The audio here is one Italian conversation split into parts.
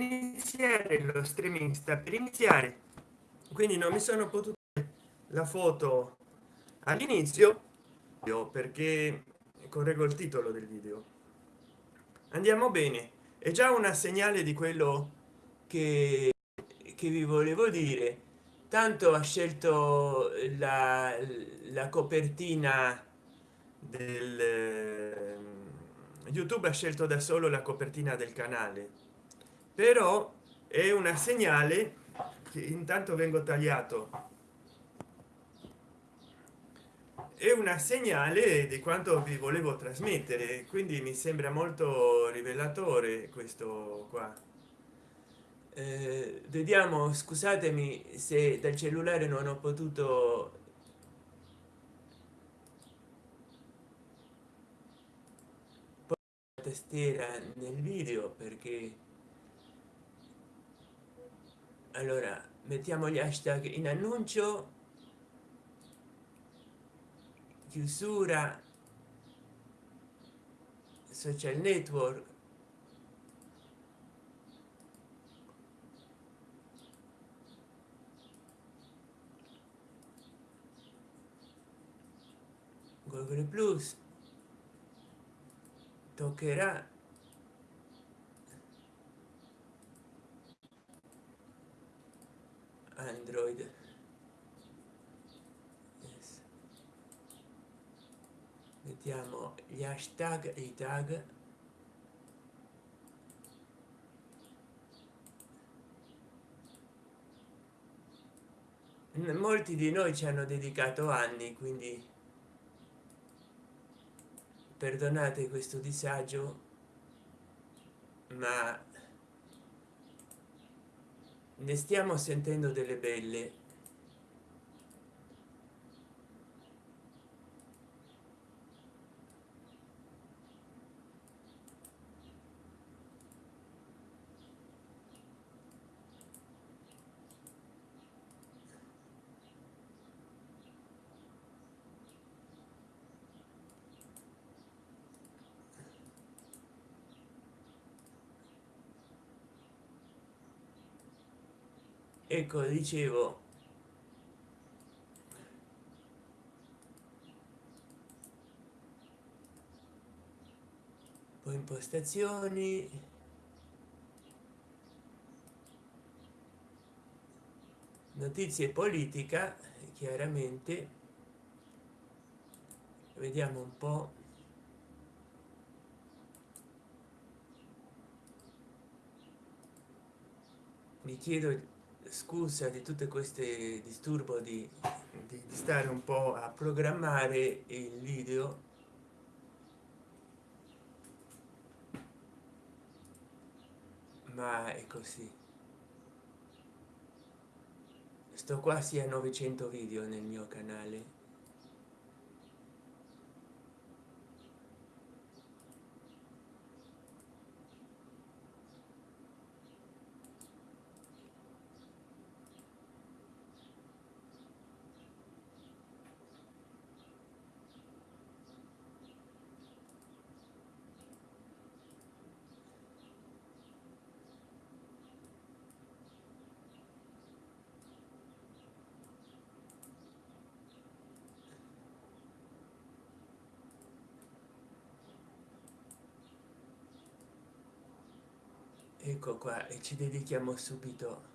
iniziare lo streaming sta per iniziare. Quindi non mi sono potuto la foto all'inizio perché correggo il titolo del video. Andiamo bene. È già una segnale di quello che, che vi volevo dire. Tanto ha scelto la, la copertina del eh, youtube ha scelto da solo la copertina del canale però è una segnale che intanto vengo tagliato. È una segnale di quanto vi volevo trasmettere quindi mi sembra molto rivelatore questo qua. Eh, vediamo scusatemi se dal cellulare non ho potuto tastiera nel video perché allora mettiamo gli hashtag in annuncio chiusura social network google plus toccherà android. Mettiamo gli hashtag e i tag. Molti di noi ci hanno dedicato anni quindi perdonate questo disagio ma ne stiamo sentendo delle belle ecco dicevo? Poi impostazioni. Notizie politica chiaramente. Vediamo un po. Mi chiedo scusa di tutte queste disturbo di, di, di stare un po a programmare il video. Ma è così. Sto quasi a 900 video nel mio canale ecco qua e ci dedichiamo subito.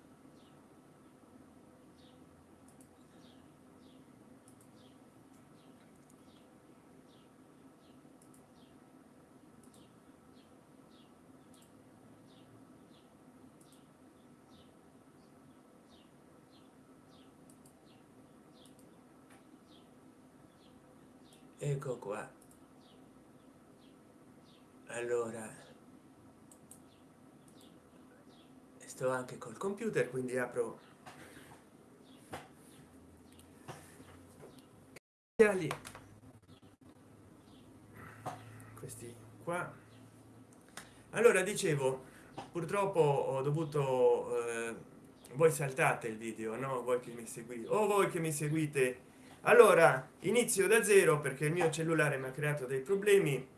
Ecco qua. Allora sto anche col computer quindi apro. Questi qua. Allora dicevo purtroppo ho dovuto eh, voi saltate il video no? Voi che mi seguite o voi che mi seguite. Allora inizio da zero perché il mio cellulare mi ha creato dei problemi.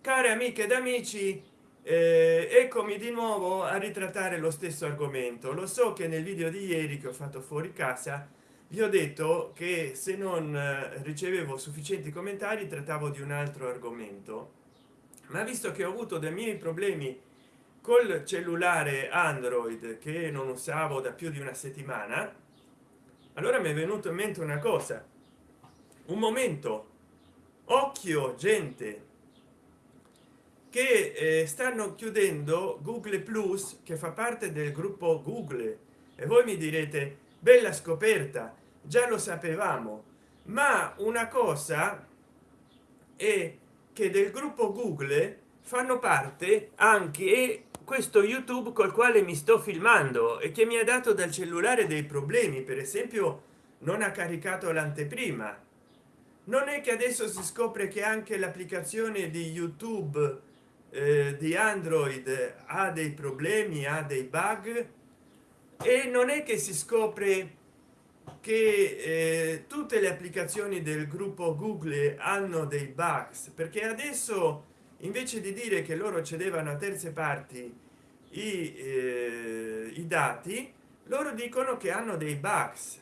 Care amiche ed amici eccomi di nuovo a ritrattare lo stesso argomento. Lo so che nel video di ieri che ho fatto fuori casa vi ho detto che se non eh, ricevevo sufficienti commentari trattavo di un altro argomento. Ma visto che ho avuto dei miei problemi col cellulare android che non usavo da più di una settimana allora mi è venuto in mente una cosa. Un momento. Occhio gente che eh, stanno chiudendo google plus che fa parte del gruppo google. E voi mi direte bella scoperta già lo sapevamo. Ma una cosa è che del gruppo google fanno parte anche questo youtube col quale mi sto filmando e che mi ha dato dal cellulare dei problemi. Per esempio non ha caricato l'anteprima. Non è che adesso si scopre che anche l'applicazione di youtube eh, di android ha dei problemi ha dei bug e non è che si scopre che eh, tutte le applicazioni del gruppo google hanno dei bugs perché adesso invece di dire che loro cedevano a terze parti i, eh, i dati loro dicono che hanno dei bugs.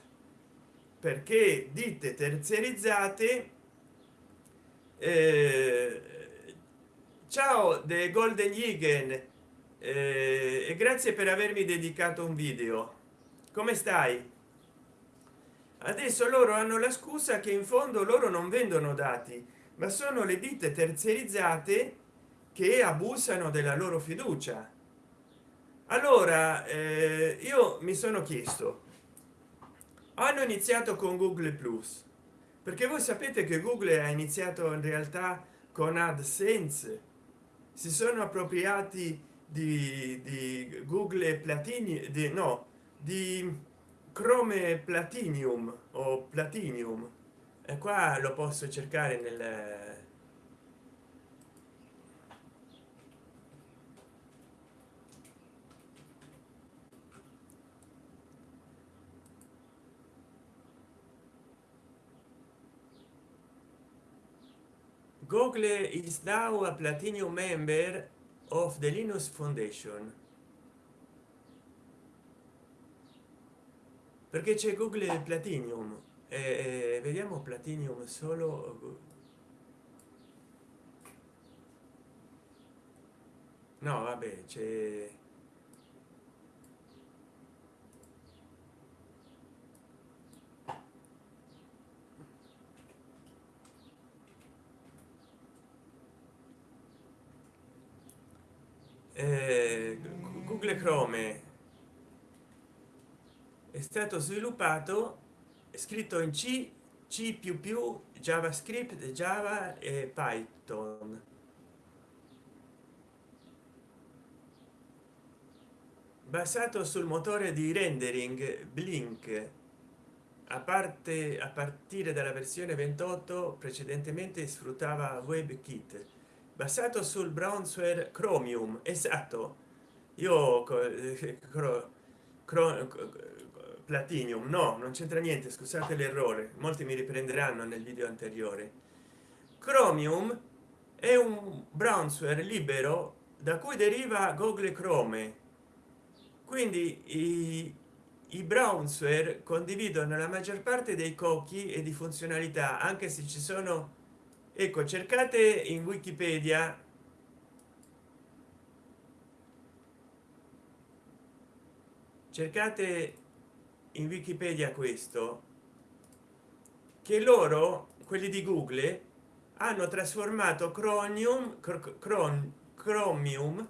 Perché ditte terziarizzate eh, ciao de golden Eagen eh, e grazie per avermi dedicato un video. Come stai? Adesso loro hanno la scusa che in fondo loro non vendono dati ma sono le ditte terziarizzate che abusano della loro fiducia. Allora eh, io mi sono chiesto hanno iniziato con google plus? Perché voi sapete che google ha iniziato in realtà con adsense si sono appropriati di, di google platini di no di chrome platinium o platinium. E qua lo posso cercare nel google is now a platinum member of the linux foundation. Perché c'è google platinum? Eh, vediamo platinum solo no vabbè c'è google chrome. È stato sviluppato scritto in c c più più javascript java e python. Basato sul motore di rendering blink. A parte a partire dalla versione 28 precedentemente sfruttava webkit basato sul brownsware chromium esatto. Io platinium no non c'entra niente scusate l'errore molti mi riprenderanno nel video anteriore. Chromium è un brownsware libero da cui deriva google chrome. Quindi i, i brownsware condividono la maggior parte dei cocchi e di funzionalità anche se ci sono ecco cercate in wikipedia. Cercate in wikipedia questo che loro quelli di google hanno trasformato chromium chromium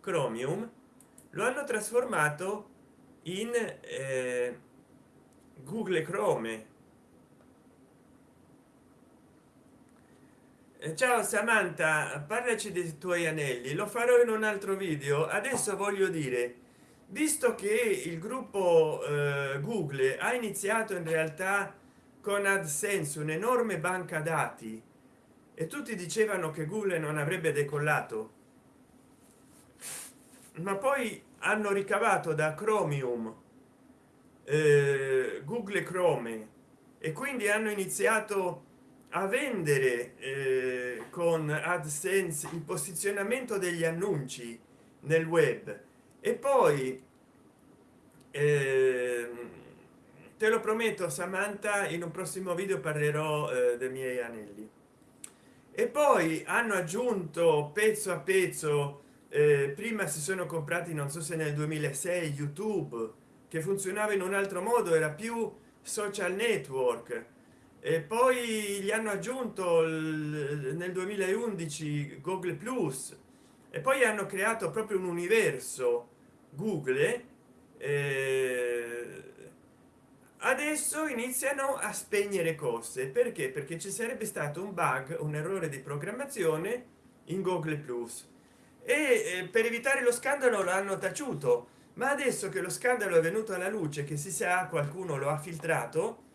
chromium lo hanno trasformato in eh, google chrome ciao samantha parlaci dei tuoi anelli. Lo farò in un altro video. Adesso voglio dire visto che il gruppo eh, google ha iniziato in realtà con adsense un'enorme banca dati e tutti dicevano che google non avrebbe decollato ma poi hanno ricavato da chromium eh, google chrome e quindi hanno iniziato a vendere eh, con adsense il posizionamento degli annunci nel web. E poi eh, te lo prometto samantha in un prossimo video parlerò eh, dei miei anelli. E poi hanno aggiunto pezzo a pezzo eh, prima si sono comprati non so se nel 2006 youtube che funzionava in un altro modo era più social network e poi gli hanno aggiunto nel 2011 google plus. E poi hanno creato proprio un universo google eh, adesso iniziano a spegnere cose. Perché? Perché ci sarebbe stato un bug un errore di programmazione in google plus. E eh, per evitare lo scandalo l'hanno taciuto. Ma adesso che lo scandalo è venuto alla luce che si sa qualcuno lo ha filtrato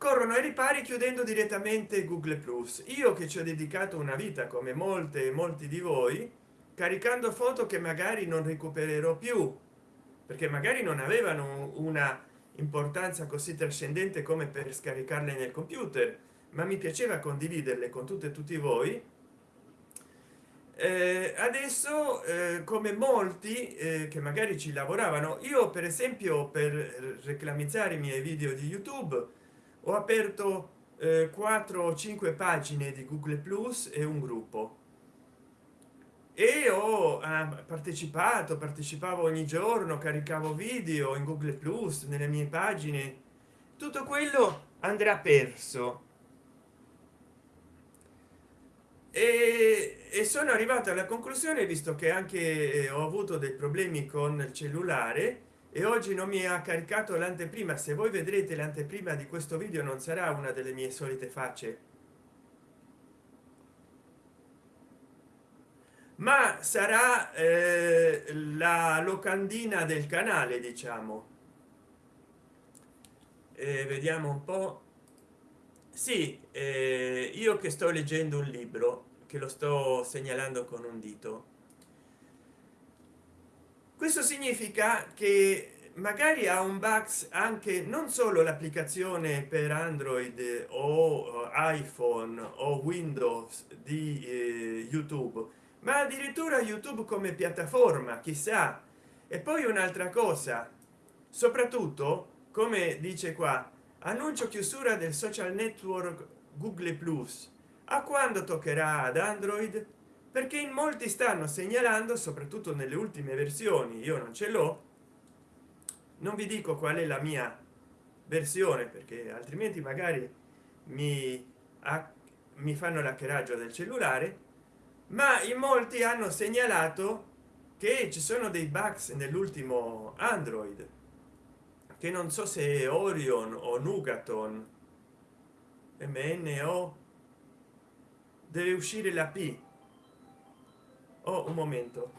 corrono ai ripari chiudendo direttamente google plus. Io che ci ho dedicato una vita come molte molti di voi caricando foto che magari non recupererò più perché magari non avevano una importanza così trascendente come per scaricarle nel computer ma mi piaceva condividerle con tutte e tutti voi. Eh, adesso eh, come molti eh, che magari ci lavoravano io per esempio per reclamizzare i miei video di youtube ho aperto eh, 4 o 5 pagine di google plus e un gruppo. E ho eh, partecipato partecipavo ogni giorno caricavo video in google plus nelle mie pagine. Tutto quello andrà perso. E, e sono arrivato alla conclusione visto che anche eh, ho avuto dei problemi con il cellulare e oggi non mi ha caricato l'anteprima. Se voi vedrete l'anteprima di questo video non sarà una delle mie solite facce. Ma sarà eh, la locandina del canale diciamo. Eh, vediamo un po. Sì eh, io che sto leggendo un libro che lo sto segnalando con un dito questo significa che magari ha un bugs anche non solo l'applicazione per android o iphone o windows di eh, youtube ma addirittura youtube come piattaforma chissà. E poi un'altra cosa soprattutto come dice qua annuncio chiusura del social network google plus. A quando toccherà ad android perché in molti stanno segnalando soprattutto nelle ultime versioni io non ce l'ho non vi dico qual è la mia versione perché altrimenti magari mi, mi fanno l'hackeraggio del cellulare ma in molti hanno segnalato che ci sono dei bugs nell'ultimo android che non so se orion o nugaton mno deve uscire la p oh un momento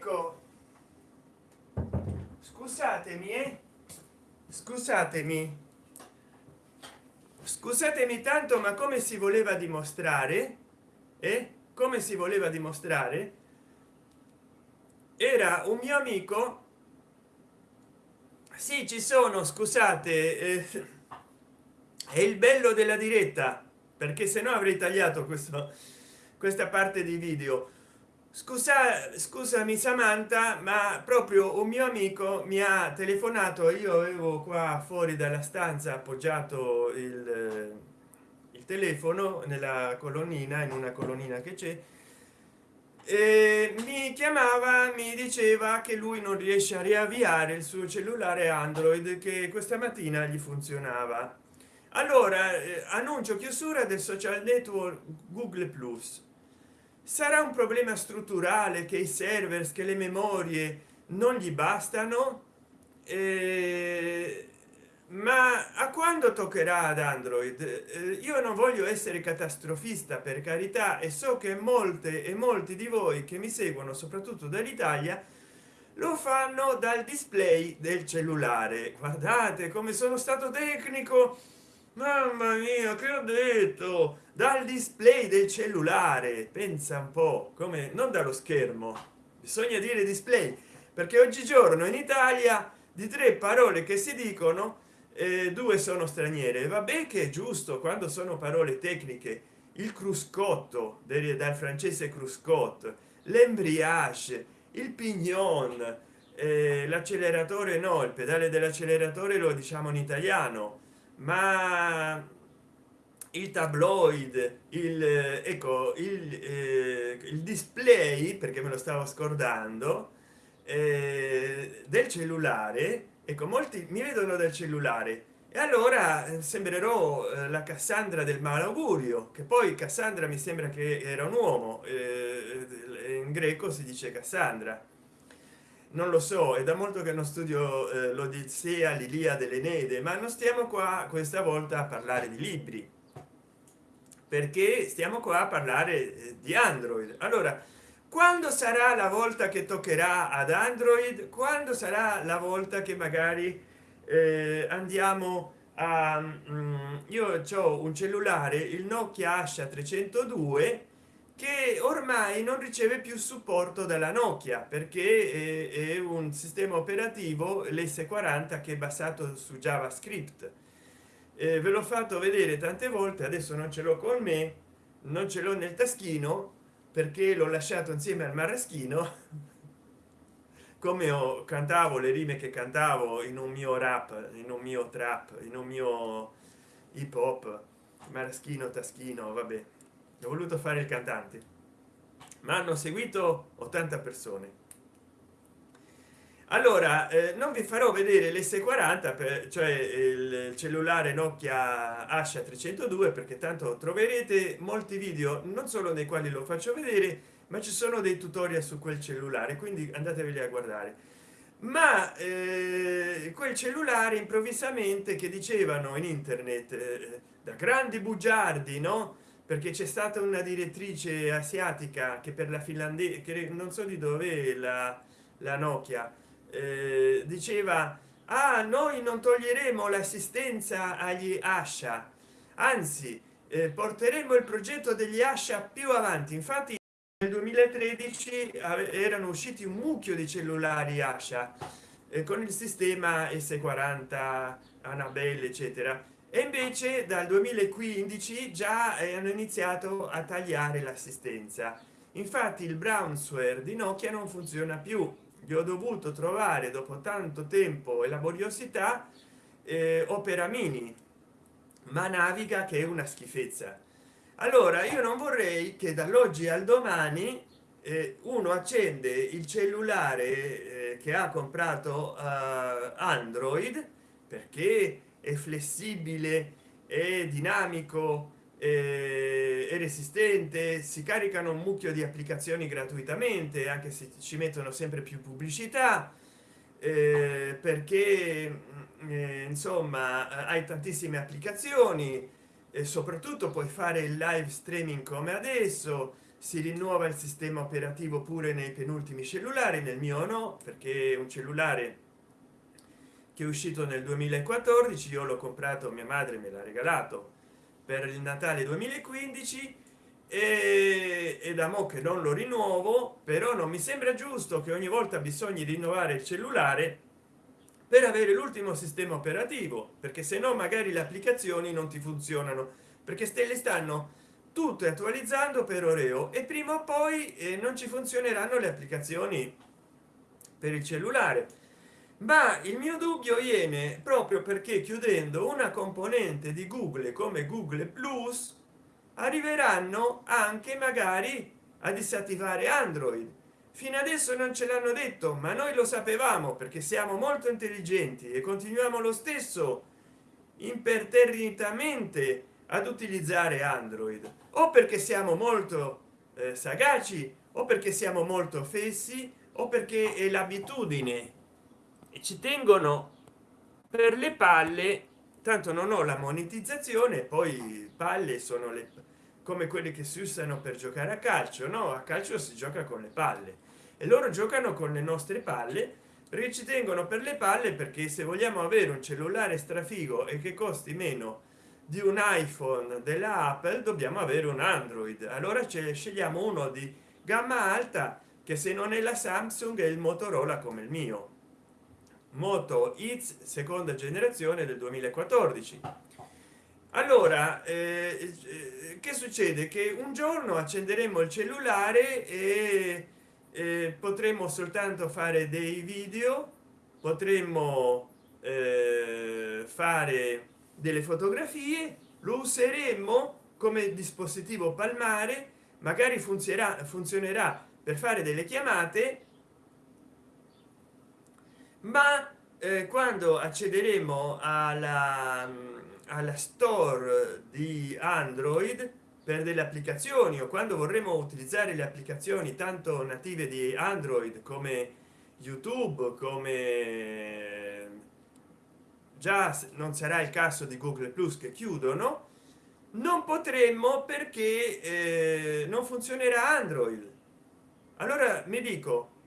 ecco scusatemi eh? scusatemi. Scusatemi tanto ma come si voleva dimostrare eh? come si voleva dimostrare? Era un mio amico. Sì ci sono scusate eh, è il bello della diretta perché se no avrei tagliato questo questa parte di video scusa scusami samantha ma proprio un mio amico mi ha telefonato. Io avevo qua fuori dalla stanza appoggiato il, il telefono nella colonnina in una colonnina che c'è e mi chiamava mi diceva che lui non riesce a riavviare il suo cellulare android che questa mattina gli funzionava. Allora eh, annuncio chiusura del social network google plus sarà un problema strutturale che i server che le memorie non gli bastano? Eh, ma a quando toccherà ad android? Eh, io non voglio essere catastrofista per carità e so che molte e molti di voi che mi seguono soprattutto dall'italia lo fanno dal display del cellulare. Guardate come sono stato tecnico! Mamma mia che ho detto dal display del cellulare pensa un po come non dallo schermo bisogna dire display perché oggigiorno in italia di tre parole che si dicono eh, due sono straniere. Vabbè che è giusto quando sono parole tecniche il cruscotto dal francese cruscott l'embriage il pignon eh, l'acceleratore no il pedale dell'acceleratore lo diciamo in italiano ma il tabloid il ecco il, eh, il display perché me lo stavo scordando eh, del cellulare. Ecco molti mi vedono dal cellulare. E allora eh, sembrerò eh, la cassandra del malaugurio che poi cassandra mi sembra che era un uomo eh, in greco si dice cassandra. Non lo so è da molto che non studio l'odissea l'ilia dell'enede ma non stiamo qua questa volta a parlare di libri perché stiamo qua a parlare eh, di android. Allora quando sarà la volta che toccherà ad android? Quando sarà la volta che magari eh, andiamo a um, io ho un cellulare il nokia asha 302 che ormai non riceve più supporto dalla nokia perché è, è un sistema operativo l's40 che è basato su javascript eh, ve l'ho fatto vedere tante volte adesso non ce l'ho con me non ce l'ho nel taschino perché l'ho lasciato insieme al maraschino come ho cantavo le rime che cantavo in un mio rap in un mio trap in un mio hip hop maraschino taschino vabbè. Ho voluto fare il cantante. Ma hanno seguito 80 persone allora eh, non vi farò vedere l's40 per cioè il cellulare nokia asha 302 perché tanto troverete molti video non solo nei quali lo faccio vedere ma ci sono dei tutorial su quel cellulare quindi andateveli a guardare. Ma eh, quel cellulare improvvisamente che dicevano in internet eh, da grandi bugiardi no? Perché c'è stata una direttrice asiatica che per la finlandia che non so di dove la, la nokia eh, diceva ah noi non toglieremo l'assistenza agli ascia anzi eh, porteremo il progetto degli ascia più avanti infatti nel 2013 erano usciti un mucchio di cellulari ascia eh, con il sistema s40 annabelle eccetera. E invece dal 2015 già hanno iniziato a tagliare l'assistenza. Infatti il brownsware di nokia non funziona più gli ho dovuto trovare dopo tanto tempo e laboriosità eh, opera mini ma naviga che è una schifezza. Allora io non vorrei che dall'oggi al domani eh, uno accende il cellulare eh, che ha comprato uh, android perché è flessibile è dinamico eh, è resistente si caricano un mucchio di applicazioni gratuitamente anche se ci mettono sempre più pubblicità eh, perché mm, eh, insomma hai tantissime applicazioni e soprattutto puoi fare il live streaming come adesso si rinnuova il sistema operativo pure nei penultimi cellulari nel mio no perché un cellulare che è uscito nel 2014 io l'ho comprato mia madre me l'ha regalato per il natale 2015 e, e da mo che non lo rinnovo però non mi sembra giusto che ogni volta bisogna rinnovare il cellulare per avere l'ultimo sistema operativo perché se no magari le applicazioni non ti funzionano perché ste le stanno tutte attualizzando per oreo e prima o poi eh, non ci funzioneranno le applicazioni per il cellulare ma il mio dubbio viene proprio perché chiudendo una componente di google come google plus arriveranno anche magari a disattivare android. Fino adesso non ce l'hanno detto ma noi lo sapevamo perché siamo molto intelligenti e continuiamo lo stesso imperterritamente ad utilizzare android. O perché siamo molto eh, sagaci o perché siamo molto fessi o perché è l'abitudine ci tengono per le palle tanto non ho la monetizzazione poi palle sono le come quelli che si usano per giocare a calcio no? A calcio si gioca con le palle. E loro giocano con le nostre palle perché ci tengono per le palle perché se vogliamo avere un cellulare strafigo e che costi meno di un iphone della apple dobbiamo avere un android. Allora ce scegliamo uno di gamma alta che se non è la samsung è il motorola come il mio moto X seconda generazione del 2014 allora eh, eh, che succede? Che un giorno accenderemo il cellulare e eh, potremo soltanto fare dei video potremmo eh, fare delle fotografie lo useremo come dispositivo palmare magari funzionerà funzionerà per fare delle chiamate ma eh, quando accederemo alla, alla store di android per delle applicazioni o quando vorremmo utilizzare le applicazioni tanto native di android come youtube come già non sarà il caso di google plus che chiudono non potremmo perché eh, non funzionerà android. Allora mi dico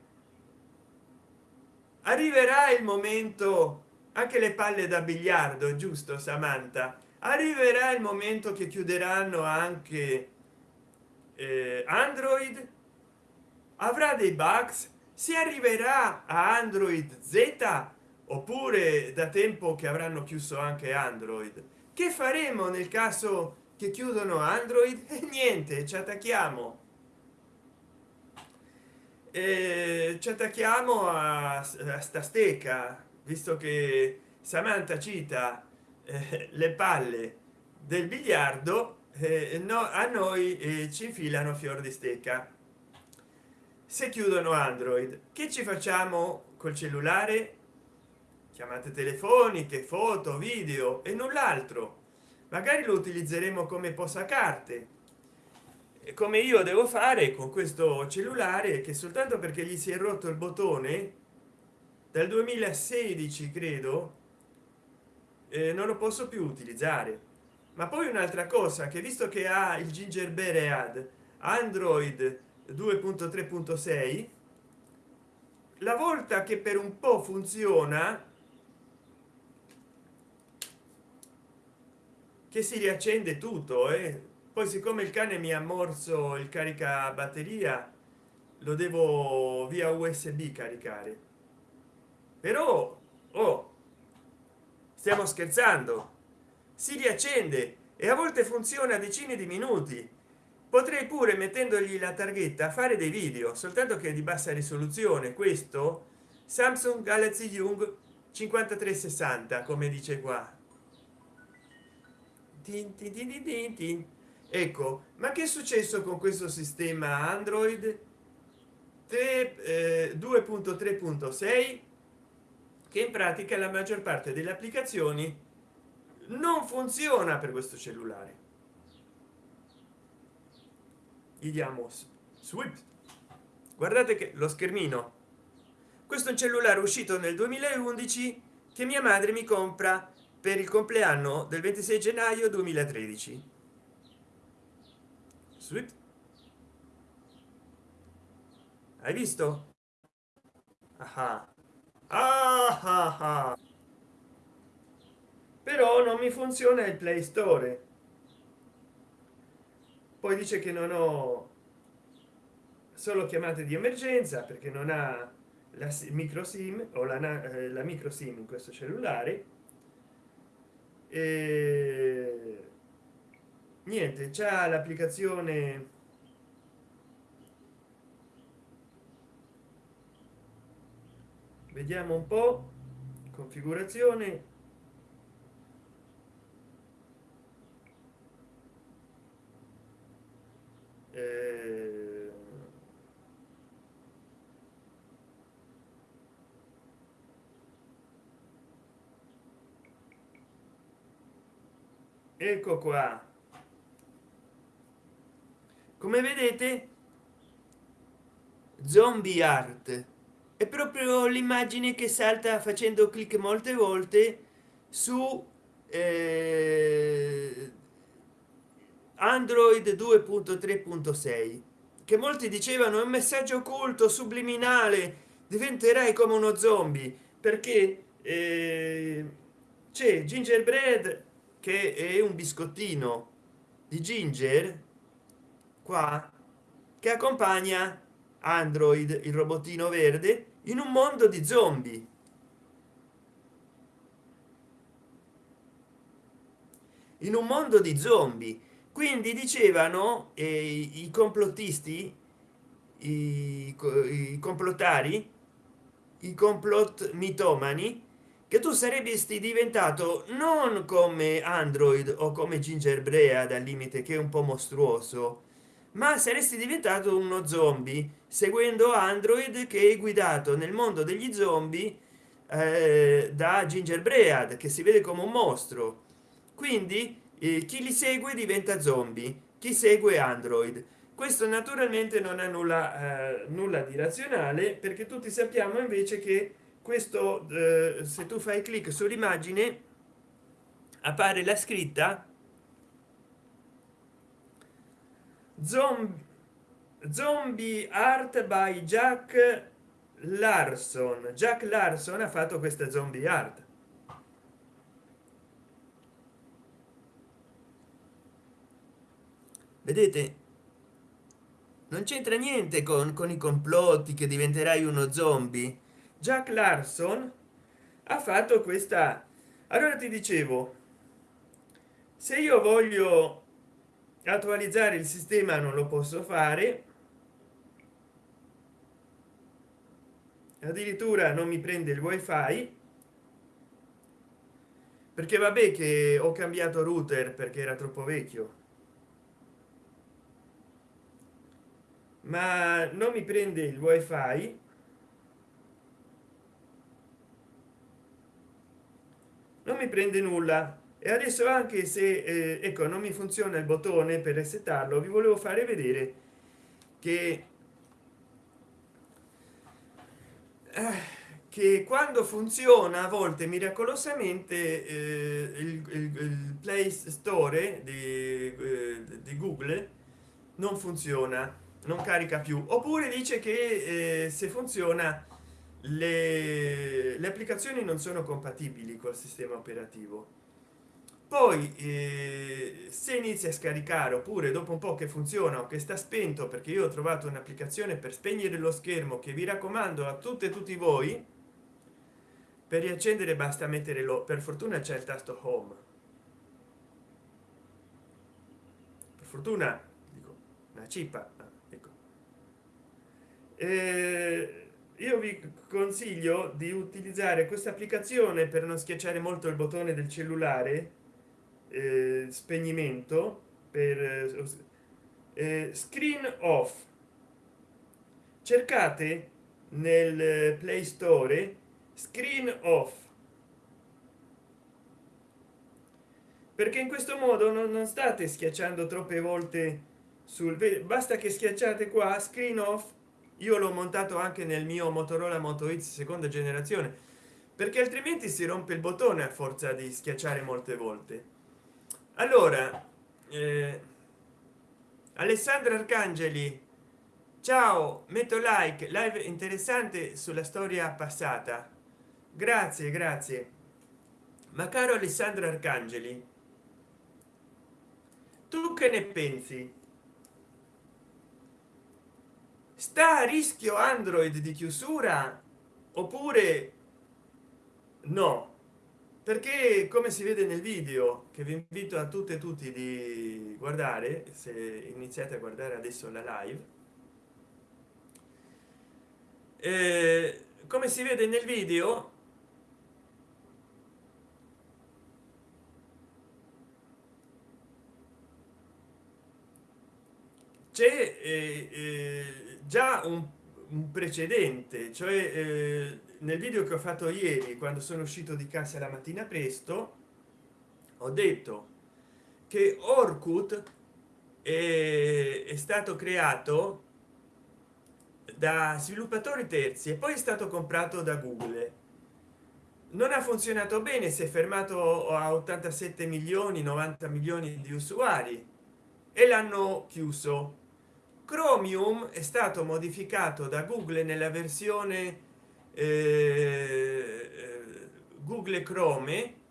arriverà il momento anche le palle da biliardo giusto samantha? Arriverà il momento che chiuderanno anche eh, android? Avrà dei bugs? Si arriverà a android z? Oppure da tempo che avranno chiuso anche android? Che faremo nel caso che chiudono android? E niente ci attacchiamo e ci attacchiamo a, a sta stecca visto che samantha cita eh, le palle del biliardo eh, no, a noi eh, ci infilano fior di stecca. Se chiudono android che ci facciamo col cellulare? Chiamate telefoniche foto video e null'altro. Magari lo utilizzeremo come posacarte come io devo fare con questo cellulare che soltanto perché gli si è rotto il bottone dal 2016 credo eh, non lo posso più utilizzare ma poi un'altra cosa che visto che ha il gingerbread android 2.3.6 la volta che per un po funziona che si riaccende tutto eh? Poi siccome il cane mi ha morso il carica batteria lo devo via usb caricare. Però oh stiamo scherzando. Si riaccende e a volte funziona decine di minuti. Potrei pure mettendogli la targhetta fare dei video soltanto che di bassa risoluzione. Questo samsung galaxy young 5360 come dice qua. Tin, tin, tin, tin, ecco ma che è successo con questo sistema android? 2.3.6 eh, che in pratica la maggior parte delle applicazioni non funziona per questo cellulare. Gli diamo swift. Guardate che lo schermino. Questo è un cellulare uscito nel 2011 che mia madre mi compra per il compleanno del 26 gennaio 2013 Sweet. hai visto? Ah, ah, però non mi funziona il play store. Poi dice che non ho solo chiamate di emergenza perché non ha la micro sim o la, eh, la micro sim in questo cellulare. E niente c'è l'applicazione. Vediamo un po. Configurazione. Eh, ecco qua come vedete zombie art. È proprio l'immagine che salta facendo clic molte volte su eh, android 2.3.6 che molti dicevano è un messaggio occulto subliminale diventerai come uno zombie perché eh, c'è gingerbread che è un biscottino di ginger qua che accompagna android il robottino verde in un mondo di zombie. In un mondo di zombie. Quindi dicevano eh, i complottisti i, i complottari i complot mitomani che tu sarebbe diventato non come android o come gingerbrea dal limite che è un po mostruoso ma saresti diventato uno zombie seguendo android che è guidato nel mondo degli zombie eh, da gingerbread che si vede come un mostro. Quindi eh, chi li segue diventa zombie chi segue android. Questo naturalmente non ha nulla eh, nulla di razionale perché tutti sappiamo invece che questo eh, se tu fai clic sull'immagine appare la scritta zombie zombie art by jack larson. Jack larson ha fatto questa zombie art. Vedete non c'entra niente con, con i complotti che diventerai uno zombie. Jack larson ha fatto questa allora ti dicevo se io voglio attualizzare il sistema non lo posso fare. Addirittura non mi prende il wifi. Perché vabbè che ho cambiato router perché era troppo vecchio. Ma non mi prende il wifi. Non mi prende nulla e adesso anche se eh, ecco non mi funziona il bottone per resettarlo vi volevo fare vedere che eh, che quando funziona a volte miracolosamente eh, il, il, il, play store di, eh, di google non funziona non carica più. Oppure dice che eh, se funziona le, le applicazioni non sono compatibili col sistema operativo poi eh, se inizia a scaricare oppure dopo un po che funziona o che sta spento perché io ho trovato un'applicazione per spegnere lo schermo che vi raccomando a tutte e tutti voi per riaccendere basta mettere lo per fortuna c'è il tasto home. Per fortuna dico una cippa ecco. Eh, io vi consiglio di utilizzare questa applicazione per non schiacciare molto il bottone del cellulare eh, spegnimento per eh, eh, screen off. Cercate nel play store screen off. Perché in questo modo non, non state schiacciando troppe volte sul basta che schiacciate qua screen off. Io l'ho montato anche nel mio motorola moto x seconda generazione perché altrimenti si rompe il bottone a forza di schiacciare molte volte allora eh, alessandra arcangeli ciao metto like live interessante sulla storia passata. Grazie grazie. Ma caro alessandro arcangeli tu che ne pensi? Sta a rischio android di chiusura oppure no perché come si vede nel video che vi invito a tutte e tutti di guardare se iniziate a guardare adesso la live eh, come si vede nel video c'è eh, eh, già un, un, precedente cioè eh, nel video che ho fatto ieri quando sono uscito di casa la mattina presto ho detto che orkut è, è stato creato da sviluppatori terzi e poi è stato comprato da google. Non ha funzionato bene si è fermato a 87 milioni 90 milioni di usuari e l'hanno chiuso chromium è stato modificato da google nella versione eh, google chrome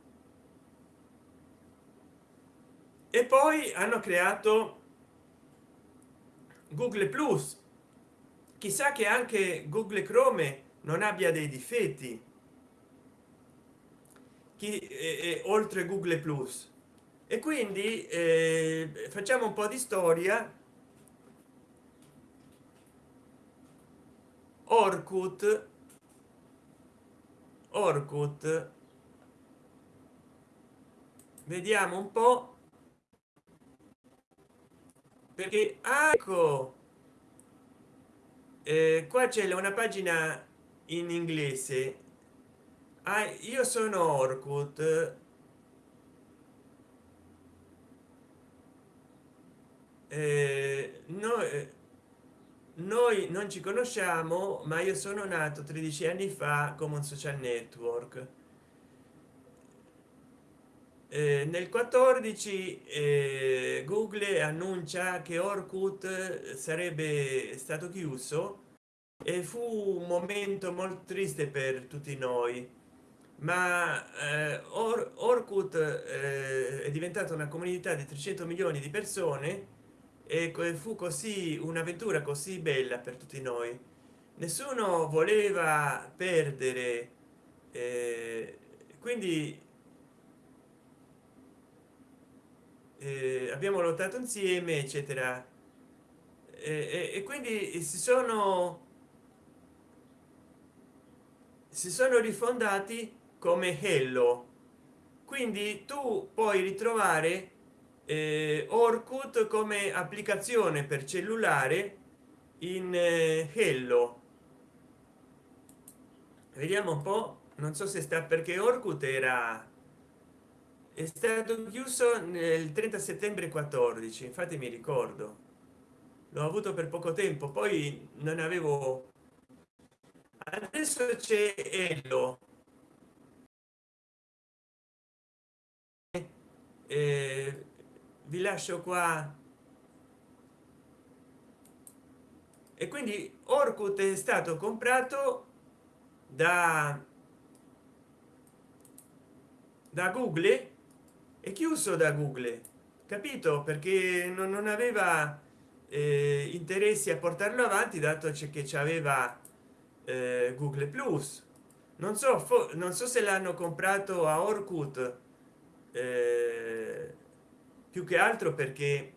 e poi hanno creato google plus. Chissà che anche google chrome non abbia dei difetti. Chi è, è oltre google plus. E quindi eh, facciamo un po di storia orkut. Orkut. Vediamo un po. Perché ah, ecco. Eh, qua c'è una pagina in inglese. Ah, io sono orkut. Eh, no eh, noi non ci conosciamo ma io sono nato 13 anni fa come un social network. Eh, nel 14 eh, google annuncia che orkut sarebbe stato chiuso e fu un momento molto triste per tutti noi. Ma eh, Or orkut eh, è diventata una comunità di 300 milioni di persone e fu così un'avventura così bella per tutti noi. Nessuno voleva perdere eh, quindi eh, abbiamo lottato insieme eccetera. E, e quindi si sono si sono rifondati come hello. Quindi tu puoi ritrovare eh, orkut come applicazione per cellulare in eh, hello. Vediamo un po non so se sta perché orkut era è stato chiuso nel 30 settembre 14 infatti mi ricordo. L'ho avuto per poco tempo poi non avevo adesso c'è ello eh, vi lascio qua. E quindi orkut è stato comprato da da google e chiuso da google capito? Perché non, non aveva eh, interessi a portarlo avanti dato che ci aveva eh, google plus. Non so non so se l'hanno comprato a orkut eh, più che altro perché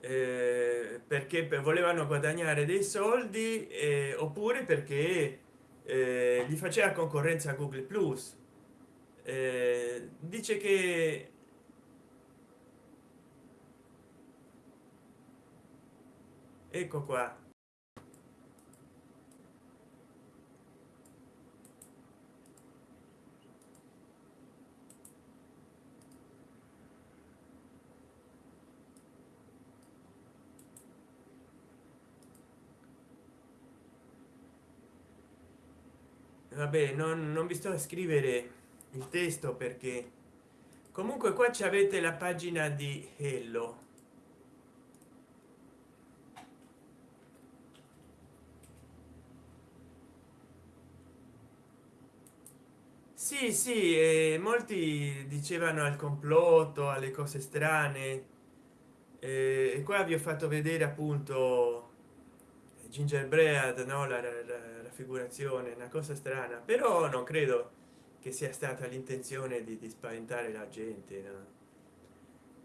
eh, perché volevano guadagnare dei soldi eh, oppure perché eh, gli faceva concorrenza a google plus. Eh, dice che ecco qua. Vabbè non, non vi sto a scrivere il testo perché comunque qua ci avete la pagina di hello sì sì molti dicevano al complotto alle cose strane. E qua vi ho fatto vedere appunto gingerbread no? La, raffigurazione una cosa strana. Però non credo che sia stata l'intenzione di, di, spaventare la gente no?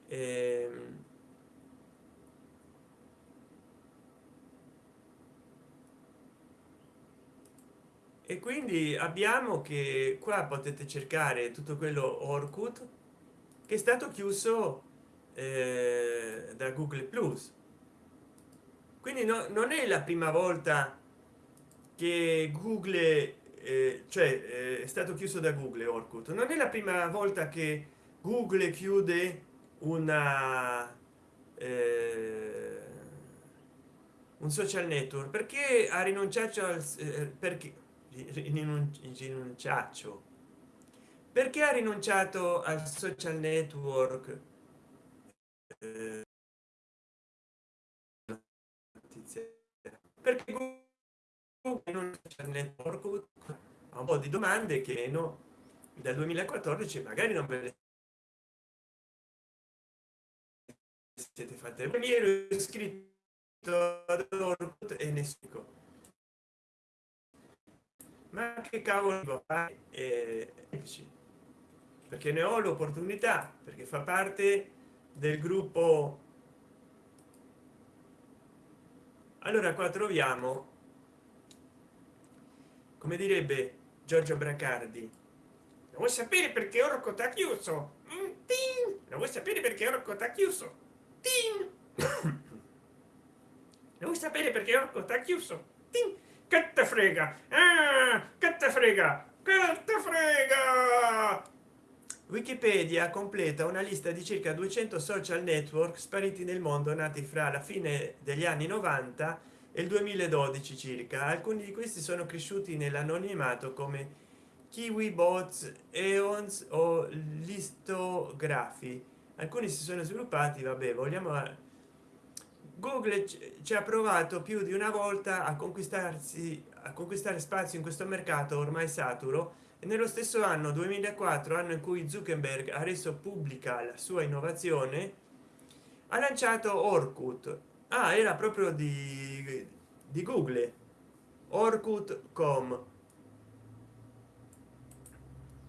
ehm, e quindi abbiamo che qua potete cercare tutto quello orkut che è stato chiuso eh, da google plus. Quindi no, non è la prima volta che google eh, cioè eh, è stato chiuso da google orkut. Non è la prima volta che google chiude una eh, un social network. Perché ha rinunciato al eh, perché rinunciaccio. Perché ha rinunciato al social network? Eh, perché non network? Ha un po di domande che no dal 2014 magari non ve le siete fatte. Mi ero iscritto e nessuno ma che cavolo eh, perché ne ho l'opportunità perché fa parte del gruppo. Allora qua troviamo come direbbe giorgio bracardi lo vuoi sapere perché orco t'ha chiuso? Mm, lo vuoi sapere perché orco t'ha chiuso? Lo vuoi sapere perché orco t'ha chiuso? Tin che te frega? Ah, che te frega? Che te frega? Wikipedia completa una lista di circa 200 social network spariti nel mondo nati fra la fine degli anni 90 e il 2012 circa. Alcuni di questi sono cresciuti nell'anonimato come kiwi bots eons o listografi. Alcuni si sono sviluppati vabbè vogliamo google ci ha provato più di una volta a conquistarsi a conquistare spazio in questo mercato ormai saturo e nello stesso anno 2004 anno in cui zuckerberg ha reso pubblica la sua innovazione ha lanciato orkut. Ah era proprio di, di google. Orkut.com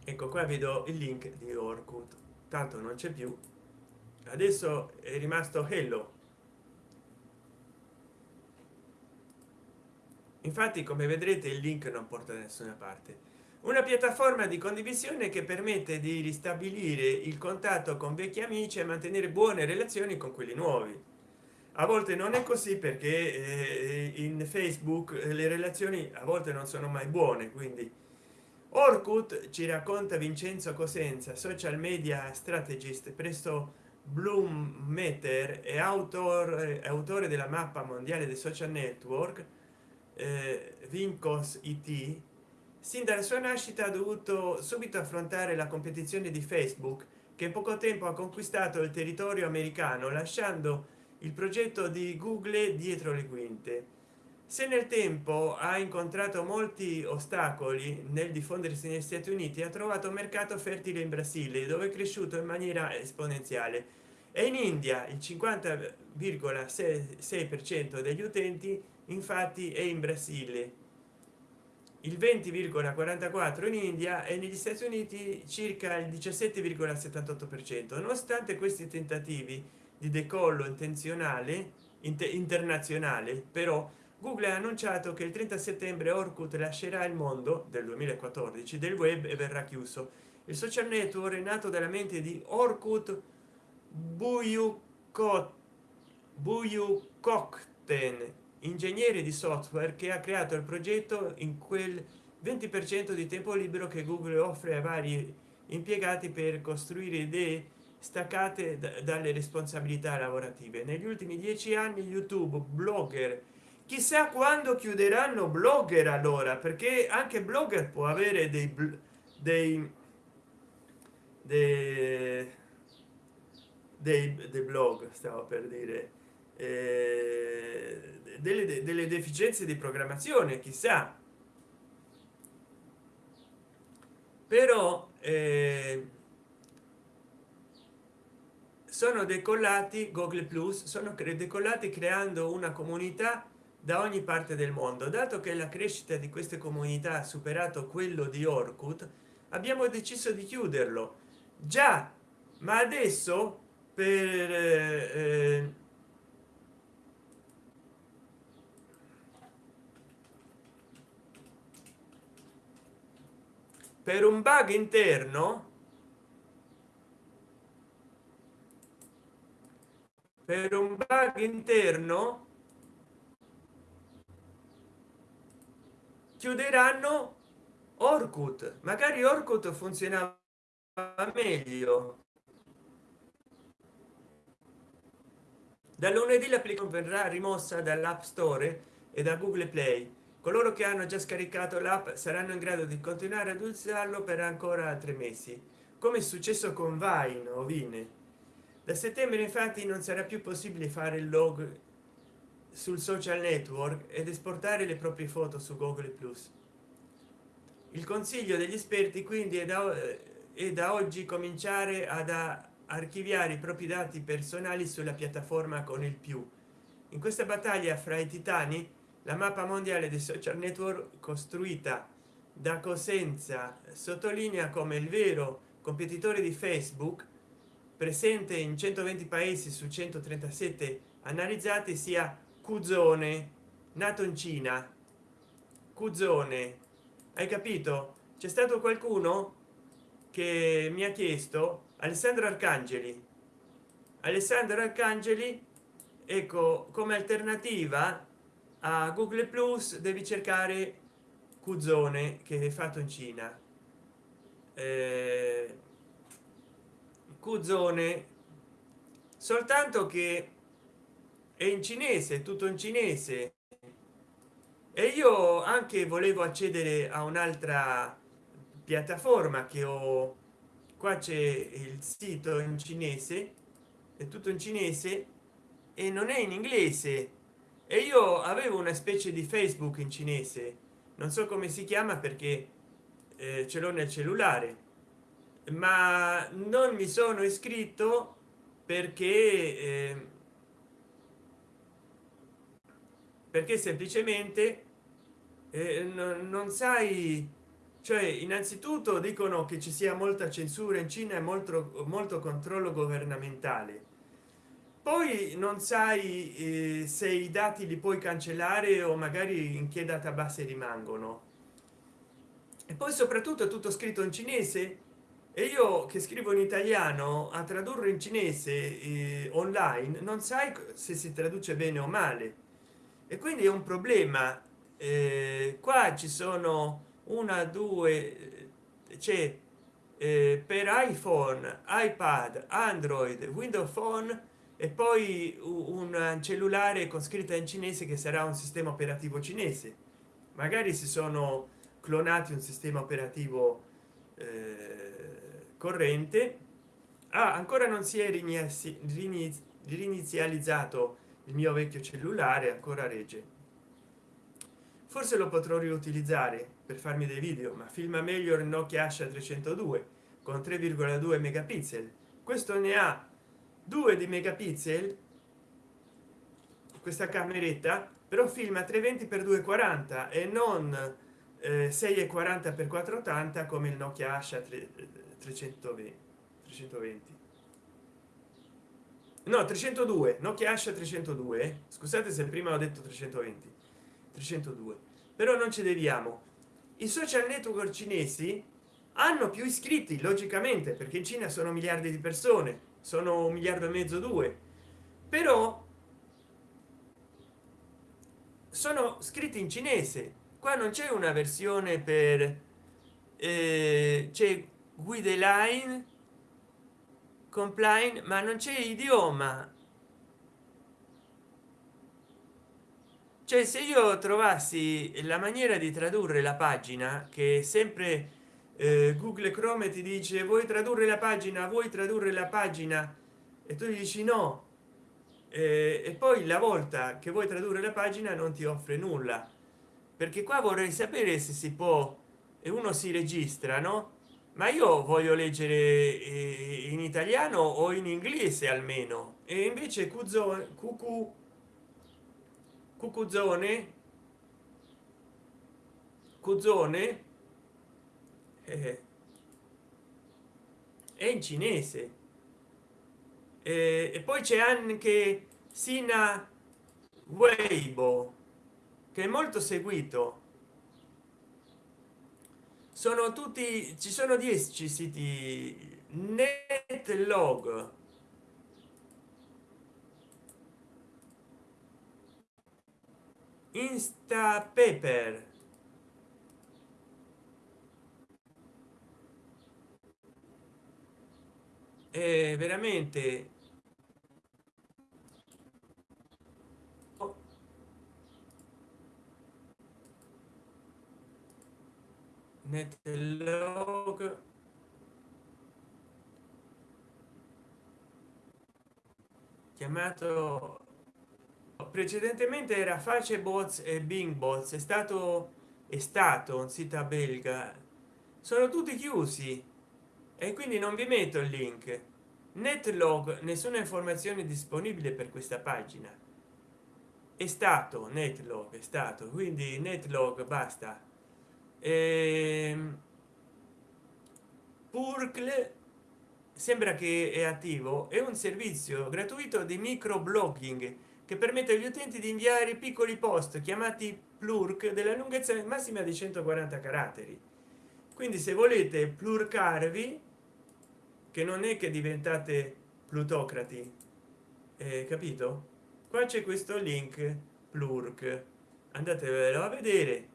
ecco qua vedo il link di orkut. Tanto non c'è più. Adesso è rimasto hello infatti come vedrete il link non porta da nessuna parte. Una piattaforma di condivisione che permette di ristabilire il contatto con vecchi amici e mantenere buone relazioni con quelli nuovi. A volte non è così perché eh, in facebook le relazioni a volte non sono mai buone quindi. Orkut ci racconta vincenzo cosenza social media strategist presso bloom meter e autore autore della mappa mondiale dei social network eh, vincos it sin dalla sua nascita ha dovuto subito affrontare la competizione di facebook che in poco tempo ha conquistato il territorio americano lasciando il progetto di google dietro le quinte. Se nel tempo ha incontrato molti ostacoli nel diffondersi negli stati uniti ha trovato un mercato fertile in brasile dove è cresciuto in maniera esponenziale. E in india il 50,6 per cento degli utenti infatti è in brasile. Il 20,44 in india e negli stati uniti circa il 17,78 per cento. Nonostante questi tentativi di decollo intenzionale inter internazionale però google ha annunciato che il 30 settembre orkut lascerà il mondo del 2014 del web e verrà chiuso. Il social network è nato dalla mente di orkut buyukot buyukokten ingegnere di software che ha creato il progetto in quel 20 per cento di tempo libero che google offre a vari impiegati per costruire idee staccate dalle responsabilità lavorative. Negli ultimi dieci anni youtube blogger chissà quando chiuderanno blogger allora perché anche blogger può avere dei dei, dei, dei, dei blog stavo per dire eh, delle, delle deficienze di programmazione chissà. Però eh, sono decollati google plus sono decollati creando una comunità da ogni parte del mondo. Dato che la crescita di queste comunità ha superato quello di orkut abbiamo deciso di chiuderlo. Già ma adesso per eh, per un bug interno? Per un bug interno? Chiuderanno orkut. Magari orkut funzionava meglio. Da lunedì l'applicazione verrà rimossa dall'app store e da google play coloro che hanno già scaricato l'app saranno in grado di continuare ad usarlo per ancora tre mesi come è successo con vine o vine. Da settembre infatti non sarà più possibile fare il log sul social network ed esportare le proprie foto su google. Plus il consiglio degli esperti quindi è da, è da oggi cominciare ad archiviare i propri dati personali sulla piattaforma con il più. In questa battaglia fra i titani la mappa mondiale dei social network costruita da cosenza sottolinea come il vero competitore di facebook presente in 120 paesi su 137 analizzati sia cuzone nato in cina. Cuzone hai capito? C'è stato qualcuno che mi ha chiesto alessandro arcangeli. Alessandro arcangeli ecco come alternativa a google plus devi cercare cuzone che è fatto in cina. Eh, cuzone soltanto che è in cinese tutto in cinese. E io anche volevo accedere a un'altra piattaforma che ho. Qua c'è il sito in cinese è tutto in cinese e non è in inglese e io avevo una specie di facebook in cinese. Non so come si chiama perché eh, ce l'ho nel cellulare. Ma non mi sono iscritto perché eh, perché semplicemente eh, non, sai cioè innanzitutto dicono che ci sia molta censura in cina e molto molto controllo governamentale poi non sai eh, se i dati li puoi cancellare o magari in che database rimangono. E poi soprattutto è tutto scritto in cinese. E io che scrivo in italiano a tradurre in cinese eh, online non sai se si traduce bene o male. E quindi è un problema. Eh, qua ci sono una due c'è eh, per iphone ipad android windows phone e poi un cellulare con scritta in cinese che sarà un sistema operativo cinese. Magari si sono clonati un sistema operativo eh, corrente. Ah, ancora non si è rinizializzato il mio vecchio cellulare ancora regge. Forse lo potrò riutilizzare per farmi dei video ma filma meglio il nokia asha 302 con 3,2 megapixel. Questo ne ha due di megapixel questa cameretta però filma 320 per 240 e non eh, 640 per 480 come il nokia asha 320 320 no 302 nokia asha 302 scusate se prima ho detto 320 302 però non ci deviamo. I social network cinesi hanno più iscritti logicamente perché in cina sono miliardi di persone sono un miliardo e mezzo due. Però sono scritti in cinese. Qua non c'è una versione per eh, c'è guide line compline ma non c'è idioma. Cioè se io trovassi la maniera di tradurre la pagina che sempre eh, google chrome ti dice vuoi tradurre la pagina? Vuoi tradurre la pagina? E tu dici no. Eh, e poi la volta che vuoi tradurre la pagina non ti offre nulla. Perché qua vorrei sapere se si può e uno si registra no? Ma io voglio leggere eh, in italiano o in inglese almeno. E invece cuzo cucu cucuzone cuzone eh, è in cinese. Eh, e poi c'è anche sina weibo che è molto seguito. Sono tutti ci sono 10 siti netlog. Insta paper è veramente. Netlog chiamato precedentemente era facebots e bing bots è stato è stato un sito belga. Sono tutti chiusi. E quindi non vi metto il link netlog nessuna informazione disponibile per questa pagina. È stato netlog è stato quindi netlog basta. Ehm, purcle sembra che è attivo è un servizio gratuito di microblogging che permette agli utenti di inviare piccoli post chiamati plurk della lunghezza massima di 140 caratteri. Quindi se volete plurcarvi che non è che diventate plutocrati eh, capito? Qua c'è questo link plurk. Andatevelo a vedere.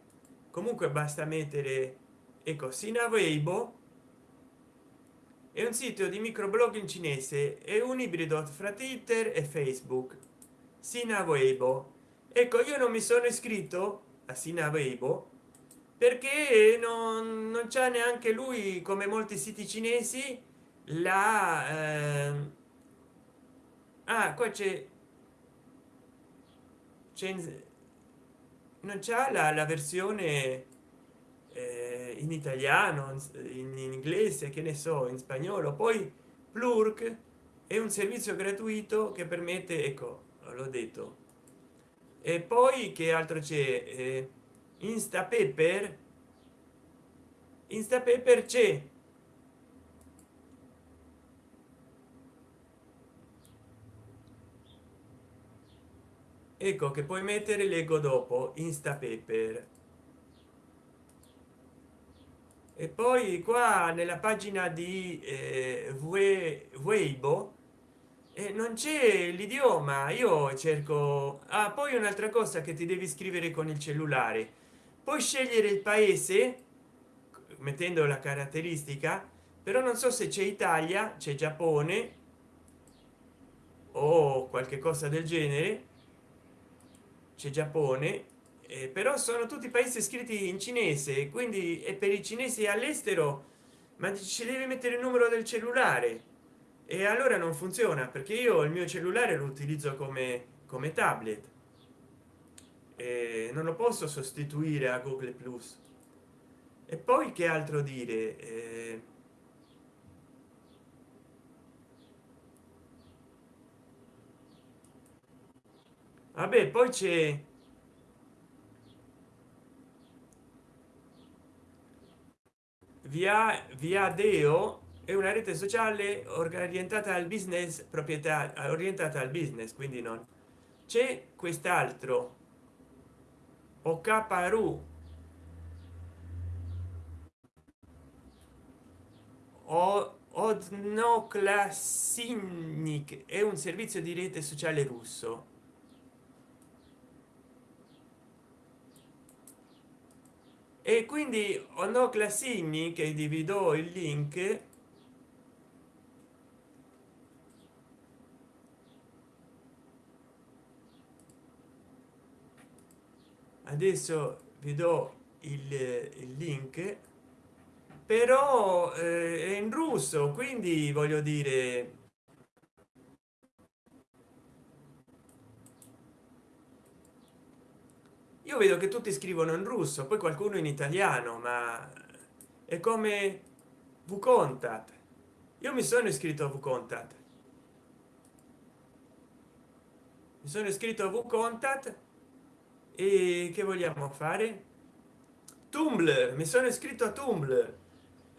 Comunque basta mettere ecco sina weibo è un sito di microblog in cinese è un ibrido fra twitter e facebook. Sina weibo ecco io non mi sono iscritto a sina weibo perché non, non c'è neanche lui come molti siti cinesi la eh... ah qua c'è non c'è la, la versione eh, in italiano in, in inglese che ne so in spagnolo. Poi plurk è un servizio gratuito che permette ecco l'ho detto. E poi che altro c'è? Eh, insta paper insta paper c'è ecco che puoi mettere leggo dopo insta paper e poi qua nella pagina di eh, weibo eh, non c'è l'idioma io cerco ah, poi un'altra cosa che ti devi scrivere con il cellulare. Puoi scegliere il paese mettendo la caratteristica però non so se c'è italia c'è giappone o qualche cosa del genere c'è giappone eh, però sono tutti paesi scritti in cinese quindi è per i cinesi all'estero ma ci deve mettere il numero del cellulare. E allora non funziona perché io il mio cellulare lo utilizzo come come tablet. E non lo posso sostituire a google plus. E poi che altro dire? Eh, vabbè poi c'è via via deo è una rete sociale orientata al business proprietà orientata al business quindi non c'è quest'altro. Okparu o odnoklassinic è un servizio di rete sociale russo e quindi ono classini che divido il link adesso vi do il, il link però eh, è in russo quindi voglio dire io vedo che tutti scrivono in russo poi qualcuno in italiano ma è come vcontat io mi sono iscritto a vcontat mi sono iscritto a vcontat e che vogliamo fare? Tumblr mi sono iscritto a tumblr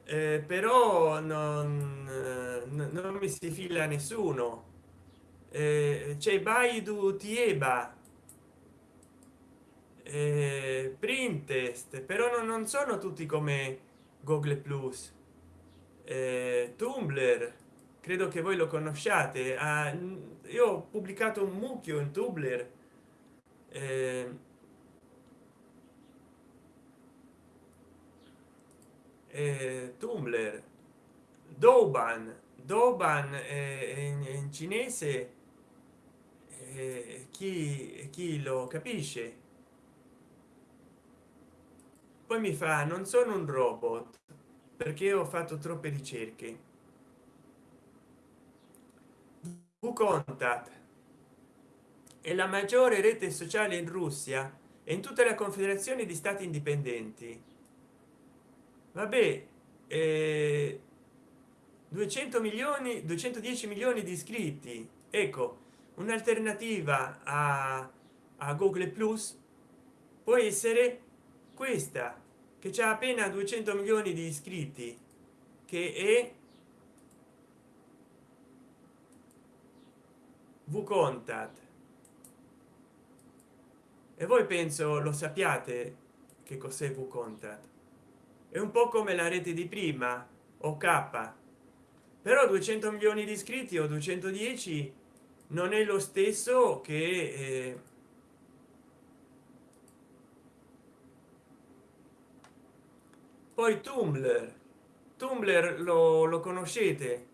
eh, però non, eh, non mi si fila nessuno. Eh, c'è baidu tieba eh, printest però non, non sono tutti come google plus. Eh, tumblr credo che voi lo conosciate. Ah, io ho pubblicato un mucchio in tumblr. Eh, eh, tumblr. Doban doban eh, in, in cinese. Eh, chi chi lo capisce poi mi fa non sono un robot perché ho fatto troppe ricerche. Contact? È la maggiore rete sociale in russia e in tutta la confederazione di stati indipendenti. Vabbè eh, 200 milioni 210 milioni di iscritti. Ecco un'alternativa a, a google plus può essere questa che c'è appena 200 milioni di iscritti che è vcontat. E voi penso lo sappiate che cos'è vcontat. È un po come la rete di prima o k. Però 200 milioni di iscritti o 210 non è lo stesso che eh, poi tumblr. Tumblr lo, lo conoscete?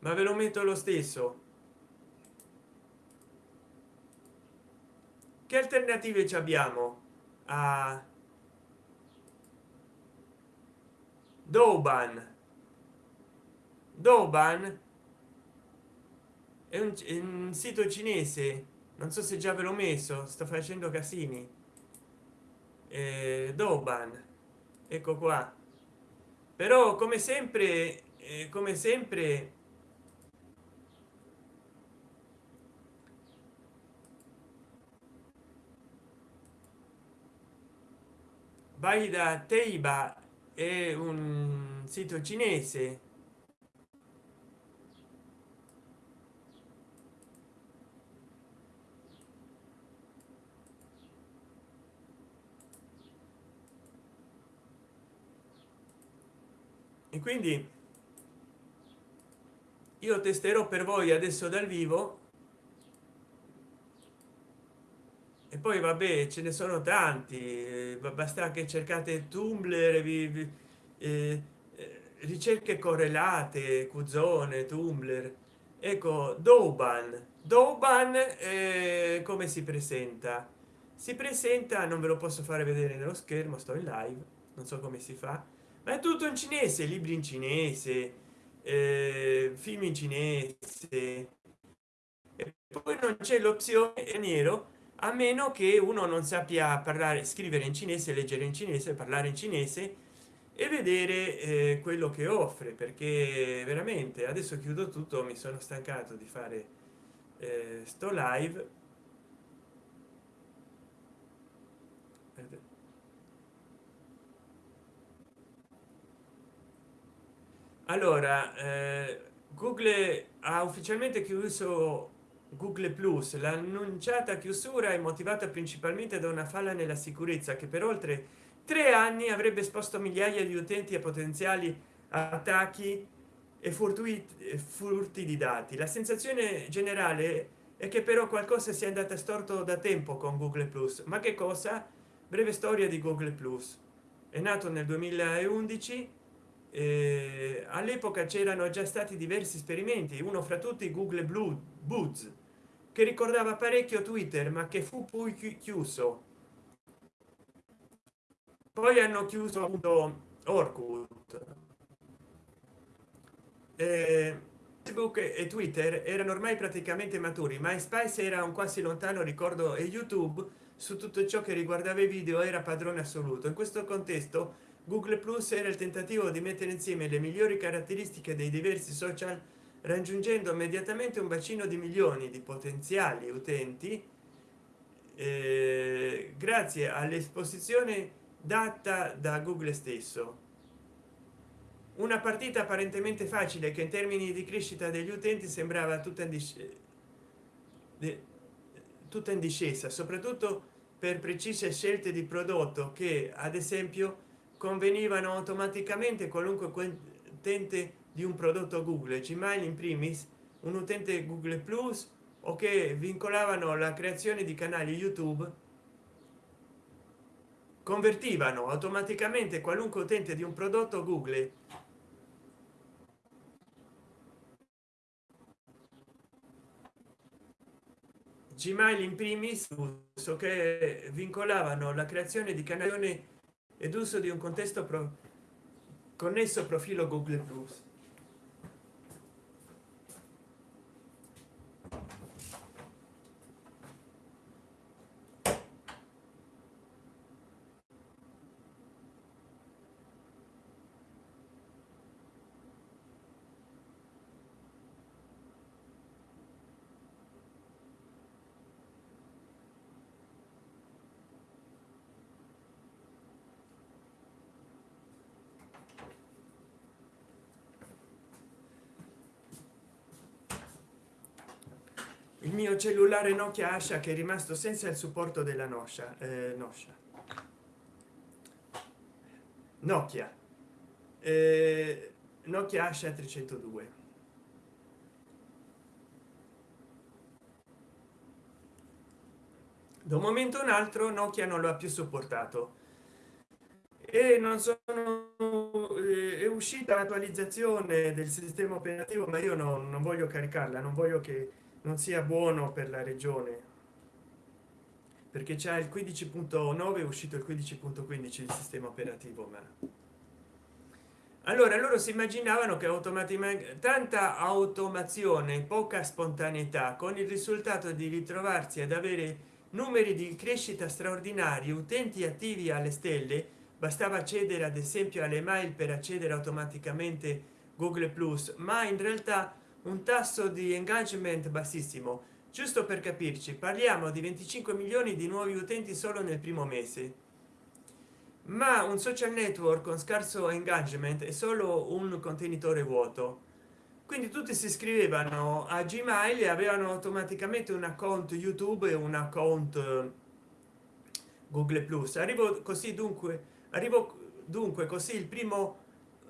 Ma ve lo metto lo stesso. Che alternative ci abbiamo? A doban doban è un, è un sito cinese. Non so se già ve l'ho messo sto facendo casini. Eh, doban ecco qua. Però come sempre eh, come sempre vai da teiba è un sito cinese e quindi io testerò per voi adesso dal vivo. E poi vabbè ce ne sono tanti. Eh, basta che cercate tumblr vi, vi eh, eh, ricerche correlate cuzone tumblr. Ecco doban doban eh, come si presenta? Si presenta non ve lo posso fare vedere nello schermo sto in live non so come si fa ma è tutto in cinese libri in cinese eh, film in cinese. E poi non c'è l'opzione nero a meno che uno non sappia parlare scrivere in cinese leggere in cinese parlare in cinese e vedere eh, quello che offre perché veramente adesso chiudo tutto mi sono stancato di fare eh, sto live allora eh, google ha ufficialmente chiuso google plus l'annunciata chiusura è motivata principalmente da una falla nella sicurezza che per oltre tre anni avrebbe esposto migliaia di utenti a potenziali attacchi e furti, furti di dati. La sensazione generale è che però qualcosa sia andata storto da tempo con google plus. Ma che cosa? Breve storia di google plus. È nato nel 2011 eh, all'epoca c'erano già stati diversi esperimenti uno fra tutti google blue boots che ricordava parecchio twitter ma che fu poi chiuso. Poi hanno chiuso appunto orkut. Eh, facebook e twitter erano ormai praticamente maturi ma spice era un quasi lontano ricordo e youtube su tutto ciò che riguardava i video era padrone assoluto. In questo contesto google plus era il tentativo di mettere insieme le migliori caratteristiche dei diversi social raggiungendo immediatamente un bacino di milioni di potenziali utenti eh, grazie all'esposizione data da google stesso. Una partita apparentemente facile che in termini di crescita degli utenti sembrava tutta in discesa tutta in discesa soprattutto per precise scelte di prodotto che ad esempio convenivano automaticamente qualunque utente di un prodotto google gmail in primis un utente google plus o che vincolavano la creazione di canali youtube convertivano automaticamente qualunque utente di un prodotto google. Gmail in primis che vincolavano la creazione di canali ed uso di un contesto pro connesso profilo google plus il mio cellulare nokia ascia che è rimasto senza il supporto della noscia eh, noscia. Nokia. Eh, nokia ascia 302 da un momento un altro nokia non lo ha più sopportato e non sono eh, è uscita l'attualizzazione del sistema operativo ma io non, non voglio caricarla non voglio che non sia buono per la regione. Perché c'è il 15.9 è uscito il 15.15 il sistema operativo ma. Allora loro si immaginavano che automaticamente tanta automazione poca spontaneità con il risultato di ritrovarsi ad avere numeri di crescita straordinari utenti attivi alle stelle bastava accedere ad esempio alle mail per accedere automaticamente google plus ma in realtà un tasso di engagement bassissimo. Giusto per capirci parliamo di 25 milioni di nuovi utenti solo nel primo mese. Ma un social network con scarso engagement è solo un contenitore vuoto. Quindi tutti si iscrivevano a gmail e avevano automaticamente un account youtube e un account eh, google plus. Arrivo così dunque arrivo dunque così il primo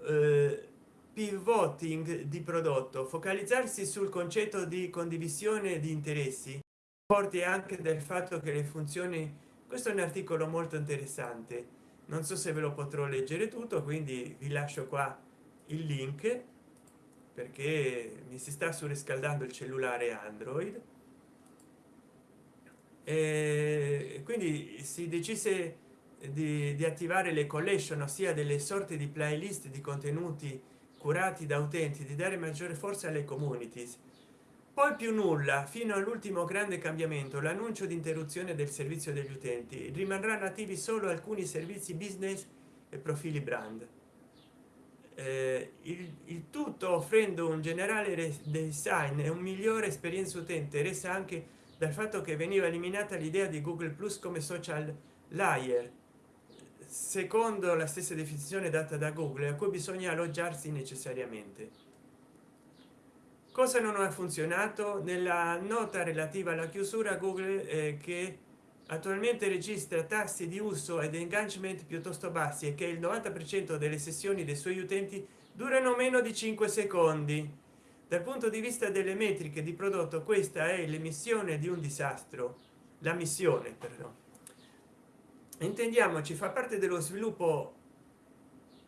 eh, pivoting di prodotto focalizzarsi sul concetto di condivisione di interessi forti anche del fatto che le funzioni questo è un articolo molto interessante. Non so se ve lo potrò leggere tutto quindi vi lascio qua il link perché mi si sta surriscaldando il cellulare android. E quindi si decise di, di attivare le collection ossia delle sorte di playlist di contenuti curati da utenti di dare maggiore forza alle communities. Poi più nulla fino all'ultimo grande cambiamento l'annuncio di interruzione del servizio degli utenti. Rimarranno attivi solo alcuni servizi business e profili brand. Eh, il, il, tutto offrendo un generale design e un migliore esperienza utente resa anche dal fatto che veniva eliminata l'idea di google plus come social layer secondo la stessa definizione data da google a cui bisogna alloggiarsi necessariamente. Cosa non ha funzionato? Nella nota relativa alla chiusura google eh, che attualmente registra tassi di uso ed engagement piuttosto bassi e che il 90 per cento delle sessioni dei suoi utenti durano meno di 5 secondi. Dal punto di vista delle metriche di prodotto questa è l'emissione di un disastro. La missione perdono intendiamoci fa parte dello sviluppo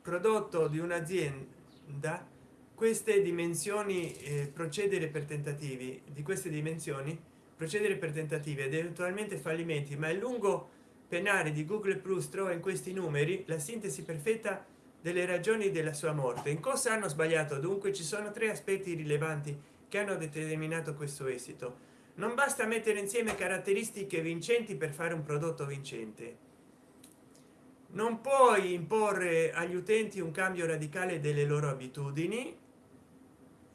prodotto di un'azienda. Queste dimensioni eh, procedere per tentativi di queste dimensioni procedere per tentativi ed eventualmente fallimenti ma è lungo penale di google plus trova in questi numeri la sintesi perfetta delle ragioni della sua morte. In cosa hanno sbagliato? Dunque ci sono tre aspetti rilevanti che hanno determinato questo esito. Non basta mettere insieme caratteristiche vincenti per fare un prodotto vincente non puoi imporre agli utenti un cambio radicale delle loro abitudini.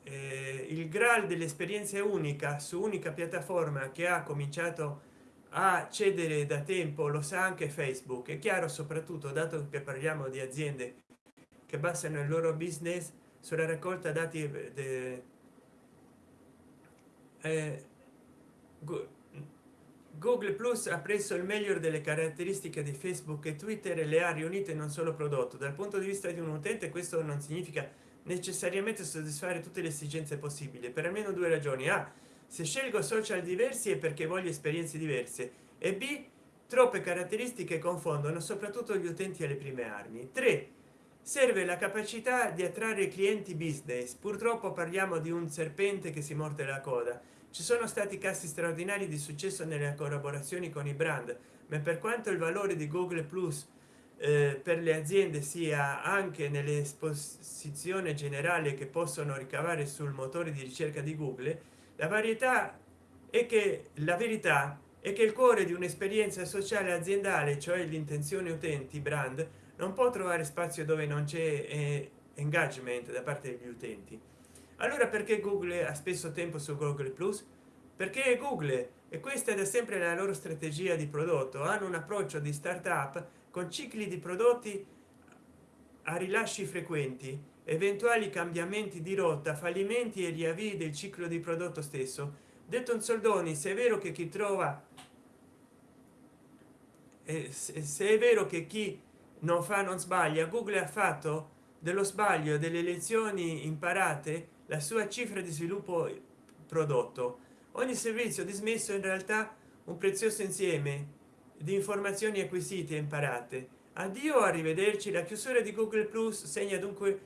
Eh, il graal dell'esperienza unica su unica piattaforma che ha cominciato a cedere da tempo lo sa anche facebook. È chiaro soprattutto dato che parliamo di aziende che basano il loro business sulla raccolta dati de, eh, google plus ha preso il meglio delle caratteristiche di facebook e twitter e le ha riunite in un solo prodotto. Dal punto di vista di un utente questo non significa necessariamente soddisfare tutte le esigenze possibili per almeno due ragioni. A se scelgo social diversi è perché voglio esperienze diverse. E b troppe caratteristiche confondono soprattutto gli utenti alle prime armi. 3 serve la capacità di attrarre clienti business. Purtroppo parliamo di un serpente che si morde la coda ci sono stati casi straordinari di successo nelle collaborazioni con i brand ma per quanto il valore di google plus eh, per le aziende sia anche nell'esposizione generale che possono ricavare sul motore di ricerca di google la varietà è che la verità è che il cuore di un'esperienza sociale aziendale cioè l'intenzione utenti brand non può trovare spazio dove non c'è eh, engagement da parte degli utenti allora perché google ha spesso tempo su google plus? Perché google e questa è da sempre la loro strategia di prodotto hanno un approccio di startup con cicli di prodotti a rilasci frequenti eventuali cambiamenti di rotta fallimenti e riavvii del ciclo di prodotto stesso. Detto in soldoni se è vero che chi trova eh, se è vero che chi non fa non sbaglia google ha fatto dello sbaglio delle lezioni imparate la sua cifra di sviluppo prodotto. Ogni servizio dismesso in realtà un prezioso insieme di informazioni acquisite e imparate. Addio arrivederci la chiusura di google plus segna dunque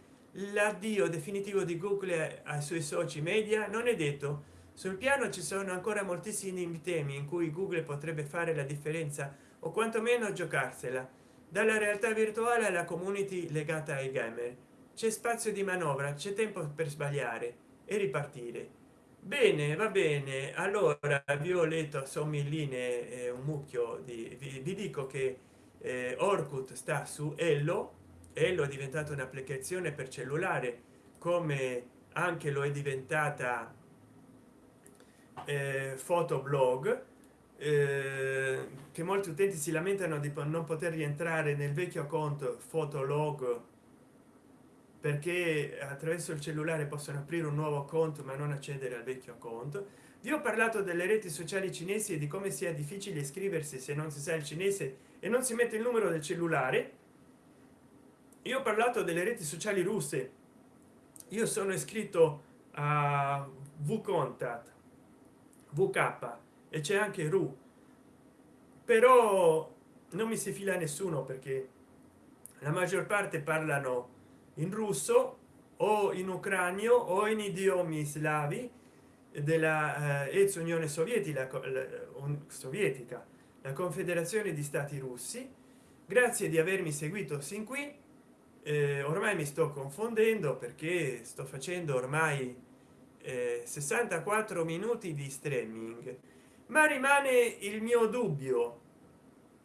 l'addio definitivo di google ai suoi soci media. Non è detto. Sul piano ci sono ancora moltissimi temi in cui google potrebbe fare la differenza o quantomeno giocarsela. Dalla realtà virtuale alla community legata ai gamer c'è spazio di manovra c'è tempo per sbagliare e ripartire. Bene va bene. Allora vi ho letto a sommilline eh, un mucchio di vi, vi dico che eh, orkut sta su ello. Ello è diventata un'applicazione per cellulare come anche lo è diventata eh, fotoblog eh, che molti utenti si lamentano di non poter rientrare nel vecchio conto fotolog perché attraverso il cellulare possono aprire un nuovo conto ma non accedere al vecchio conto vi ho parlato delle reti sociali cinesi e di come sia difficile iscriversi se non si sa il cinese e non si mette il numero del cellulare. Io ho parlato delle reti sociali russe. Io sono iscritto a vcontat vk e c'è anche ru. Però non mi si fila nessuno perché la maggior parte parlano in russo o in ucranio o in idiomi slavi della eh, ex unione sovietica la, sovietica la confederazione di stati russi. Grazie di avermi seguito sin qui eh, ormai mi sto confondendo perché sto facendo ormai eh, 64 minuti di streaming. Ma rimane il mio dubbio.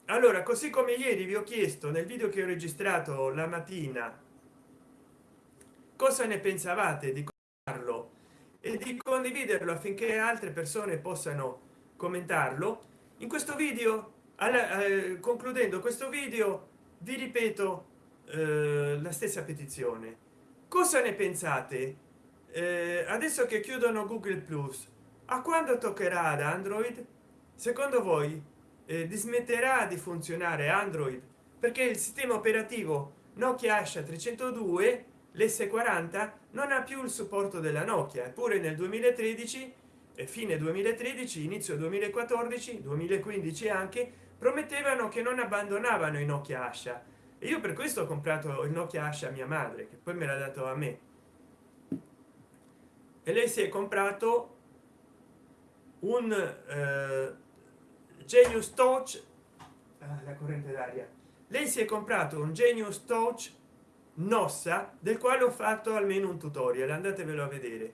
Allora così come ieri vi ho chiesto nel video che ho registrato la mattina cosa ne pensavate di farlo e di condividerlo affinché altre persone possano commentarlo? In questo video alla, eh, concludendo questo video vi ripeto eh, la stessa petizione. Cosa ne pensate? Eh, adesso che chiudono google plus a quando toccherà ad android? Secondo voi eh, dismetterà di funzionare android? Perché il sistema operativo nokia asha 302 l's40 non ha più il supporto della nokia eppure nel 2013 e fine 2013 inizio 2014 2015 anche promettevano che non abbandonavano i nokia asha. E io per questo ho comprato il nokia asha mia madre che poi me l'ha dato a me. E lei si è comprato un eh, genius touch ah, la corrente d'aria. Lei si è comprato un genius touch nossa del quale ho fatto almeno un tutorial andatevelo a vedere.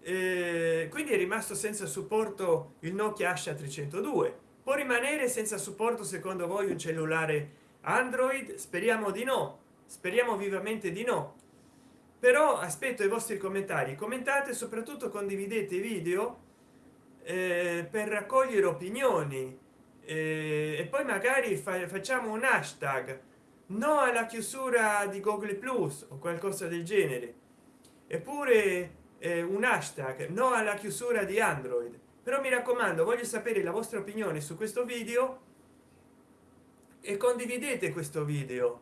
Eh, quindi è rimasto senza supporto il nokia asha 302 può rimanere senza supporto secondo voi un cellulare android? Speriamo di no. Speriamo vivamente di no. Però aspetto i vostri commentari. Commentate soprattutto condividete i video eh, per raccogliere opinioni. Eh, e poi magari fa facciamo un hashtag no alla chiusura di google plus o qualcosa del genere. Eppure eh, un hashtag no alla chiusura di android. Però mi raccomando voglio sapere la vostra opinione su questo video e condividete questo video.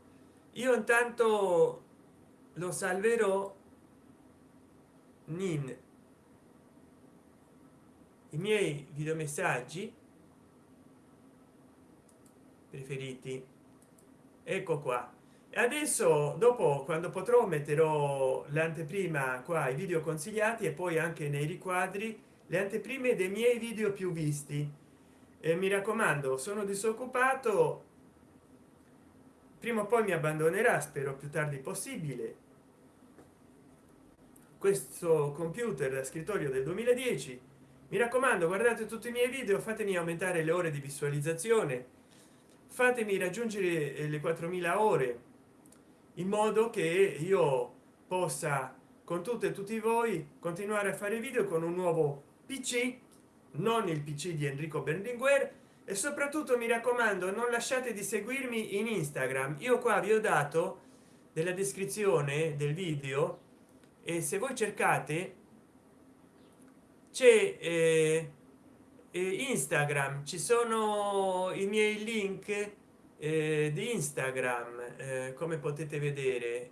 Io intanto lo salverò. In i miei videomessaggi preferiti ecco qua. Adesso dopo quando potrò metterò l'anteprima qua i video consigliati e poi anche nei riquadri le anteprime dei miei video più visti. E mi raccomando sono disoccupato. Prima o poi mi abbandonerà spero più tardi possibile. Questo computer da scrittorio del 2010 mi raccomando guardate tutti i miei video fatemi aumentare le ore di visualizzazione fatemi raggiungere le 4000 ore in modo che io possa con tutte e tutti voi continuare a fare video con un nuovo pc non il pc di enrico berlinguer e soprattutto mi raccomando non lasciate di seguirmi in instagram. Io qua vi ho dato della descrizione del video e se voi cercate c'è eh, instagram ci sono i miei link eh, di instagram eh, come potete vedere.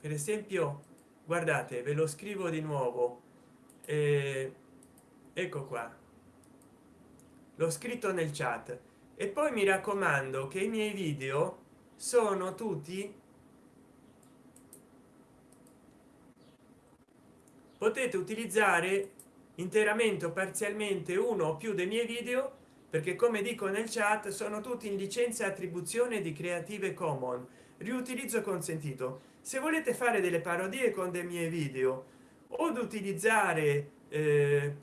Per esempio guardate ve lo scrivo di nuovo. Eh, ecco qua. L'ho scritto nel chat. E poi mi raccomando che i miei video sono tutti potete utilizzare interamente o parzialmente uno o più dei miei video perché come dico nel chat sono tutti in licenza attribuzione di creative commons. Riutilizzo consentito. Se volete fare delle parodie con dei miei video o utilizzare eh,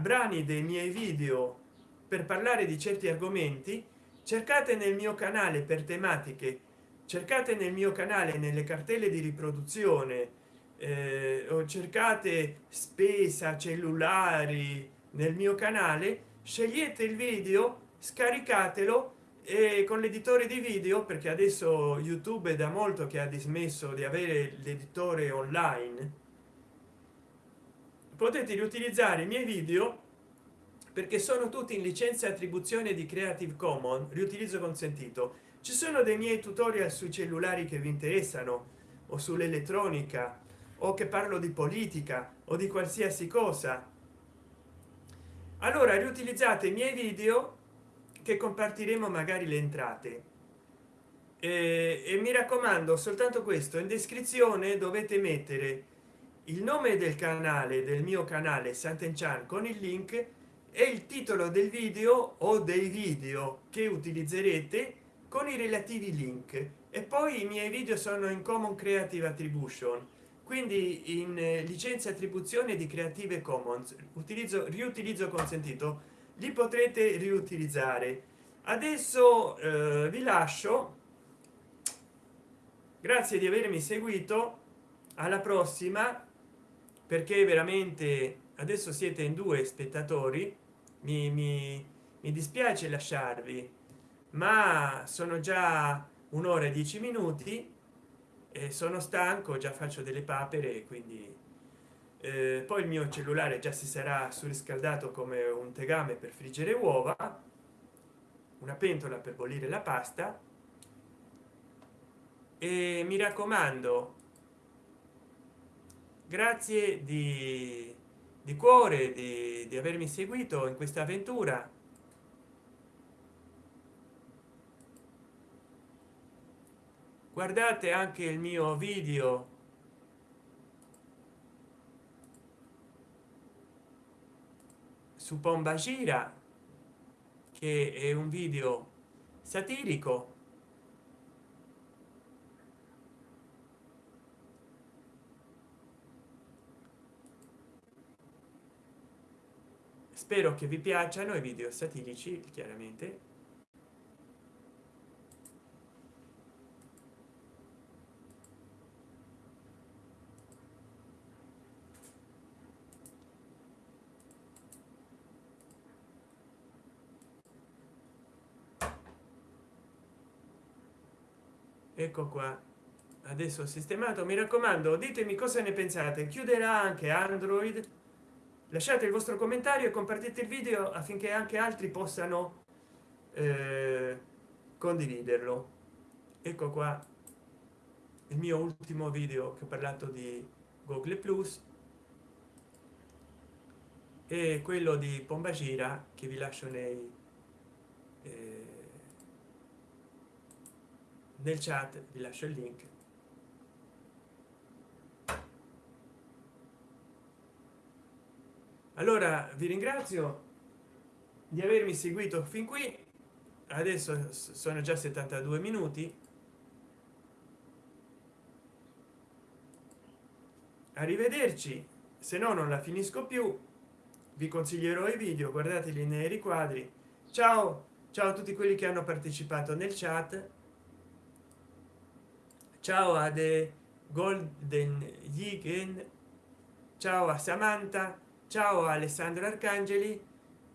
brani dei miei video per parlare di certi argomenti cercate nel mio canale per tematiche. Cercate nel mio canale nelle cartelle di riproduzione eh, o cercate spesa cellulari nel mio canale scegliete il video scaricatelo e con l'editore di video perché adesso youtube è da molto che ha dismesso di avere l'editore online potete riutilizzare i miei video perché sono tutti in licenza attribuzione di creative commons riutilizzo consentito. Ci sono dei miei tutorial sui cellulari che vi interessano o sull'elettronica o che parlo di politica o di qualsiasi cosa. Allora riutilizzate i miei video che compartiremo magari le entrate. E, e mi raccomando soltanto questo in descrizione dovete mettere il nome del canale del mio canale Sant'Enchan con il link e il titolo del video o dei video che utilizzerete con i relativi link. E poi i miei video sono in common creative attribution quindi in eh, licenza attribuzione di creative commons utilizzo riutilizzo consentito li potrete riutilizzare. Adesso eh, vi lascio. Grazie di avermi seguito. Alla prossima perché veramente adesso siete in due spettatori. Mi, mi, mi dispiace lasciarvi ma sono già un'ora e dieci minuti e sono stanco già faccio delle papere quindi eh, poi il mio cellulare già si sarà surriscaldato come un tegame per friggere uova una pentola per bollire la pasta e mi raccomando grazie di, di cuore di, di avermi seguito in questa avventura guardate anche il mio video. Su pomba gira che è un video satirico. Spero che vi piacciono i video satirici chiaramente ecco qua. Adesso ho sistemato mi raccomando ditemi cosa ne pensate. Chiuderà anche android. Lasciate il vostro commentario e compartite il video affinché anche altri possano eh, condividerlo. Ecco qua. Il mio ultimo video che ho parlato di google plus. E quello di pombagira che vi lascio nei eh, nel chat vi lascio il link. Allora vi ringrazio di avermi seguito fin qui. Adesso sono già 72 minuti. Arrivederci se no non la finisco più. Vi consiglierò i video guardateli nei riquadri. Ciao ciao a tutti quelli che hanno partecipato nel chat ciao a the golden Yigen, ciao a samantha. Ciao a alessandro arcangeli.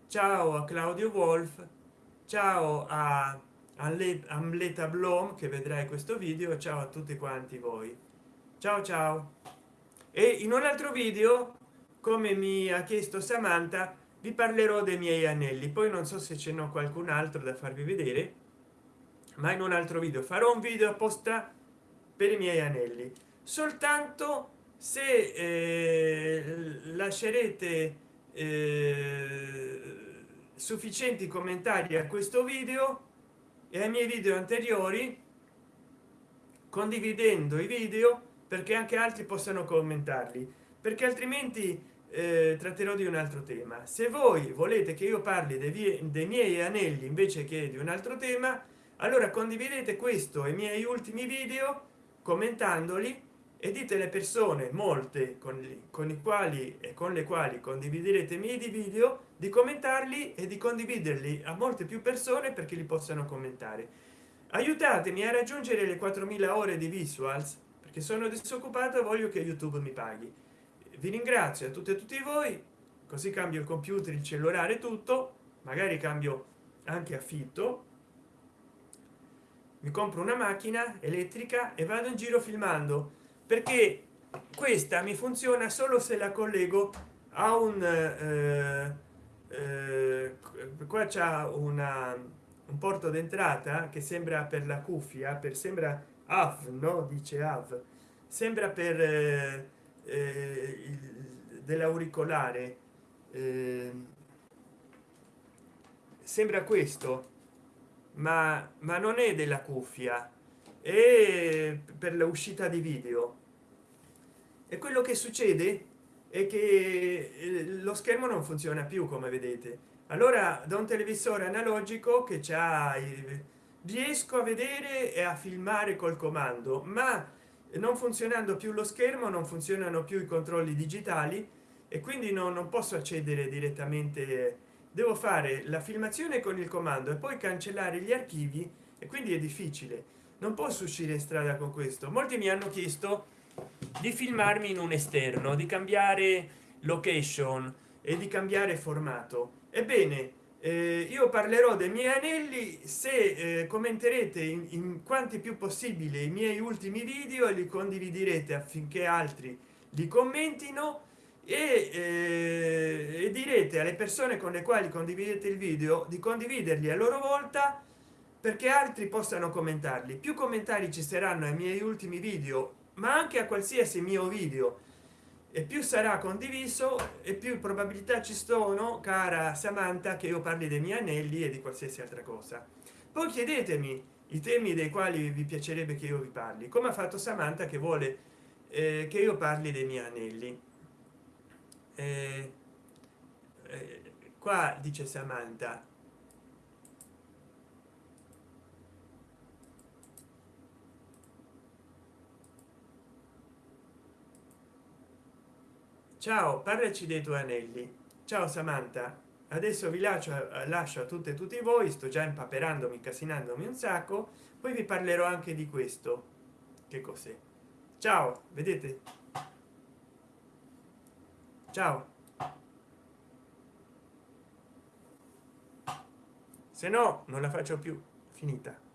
Ciao a claudio wolf. Ciao a amleta blom che vedrai questo video. Ciao a tutti quanti voi. Ciao ciao. E in un altro video come mi ha chiesto samantha vi parlerò dei miei anelli. Poi non so se ce n'è qualcun altro da farvi vedere ma in un altro video. Farò un video apposta per i miei anelli. Soltanto se eh, lascerete eh, sufficienti commentari a questo video e ai miei video anteriori condividendo i video perché anche altri possano commentarli perché altrimenti eh, tratterò di un altro tema. Se voi volete che io parli dei, dei miei anelli invece che di un altro tema allora condividete questo e i miei ultimi video commentandoli e dite le persone molte con, con i quali e con le quali condividerete i miei video di commentarli e di condividerli a molte più persone perché li possano commentare. Aiutatemi a raggiungere le 4000 ore di visuals perché sono disoccupato voglio che youtube mi paghi. Vi ringrazio a tutte e tutti voi così cambio il computer il cellulare tutto magari cambio anche affitto mi compro una macchina elettrica e vado in giro filmando perché questa mi funziona solo se la collego a un eh, eh, qua c'è una un porto d'entrata che sembra per la cuffia per sembra av no? Dice av. Sembra per eh, eh dell'auricolare. Eh, sembra questo ma ma non è della cuffia e per l'uscita di video. E quello che succede è che eh, lo schermo non funziona più come vedete. Allora da un televisore analogico che c'ha riesco a vedere e a filmare col comando ma non funzionando più lo schermo non funzionano più i controlli digitali e quindi no, non posso accedere direttamente devo fare la filmazione con il comando e poi cancellare gli archivi e quindi è difficile. Non posso uscire in strada con questo. Molti mi hanno chiesto di filmarmi in un esterno di cambiare location e di cambiare formato. Ebbene eh, io parlerò dei miei anelli se eh, commenterete in, in, quanti più possibile i miei ultimi video e li condividerete affinché altri li commentino e, eh, e direte alle persone con le quali condividete il video di condividerli a loro volta perché altri possano commentarli. Più commentari ci saranno ai miei ultimi video ma anche a qualsiasi mio video. E più sarà condiviso e più probabilità ci sono cara samantha che io parli dei miei anelli e di qualsiasi altra cosa. Poi chiedetemi i temi dei quali vi piacerebbe che io vi parli come ha fatto samantha che vuole eh, che io parli dei miei anelli eh, eh, qua dice samantha. Ciao parlaci dei tuoi anelli. Ciao samantha. Adesso vi lascio eh, lascio a tutte e tutti voi sto già impaperandomi casinandomi un sacco poi vi parlerò anche di questo. Che cos'è? Ciao vedete? Ciao. Se no non la faccio più. Finita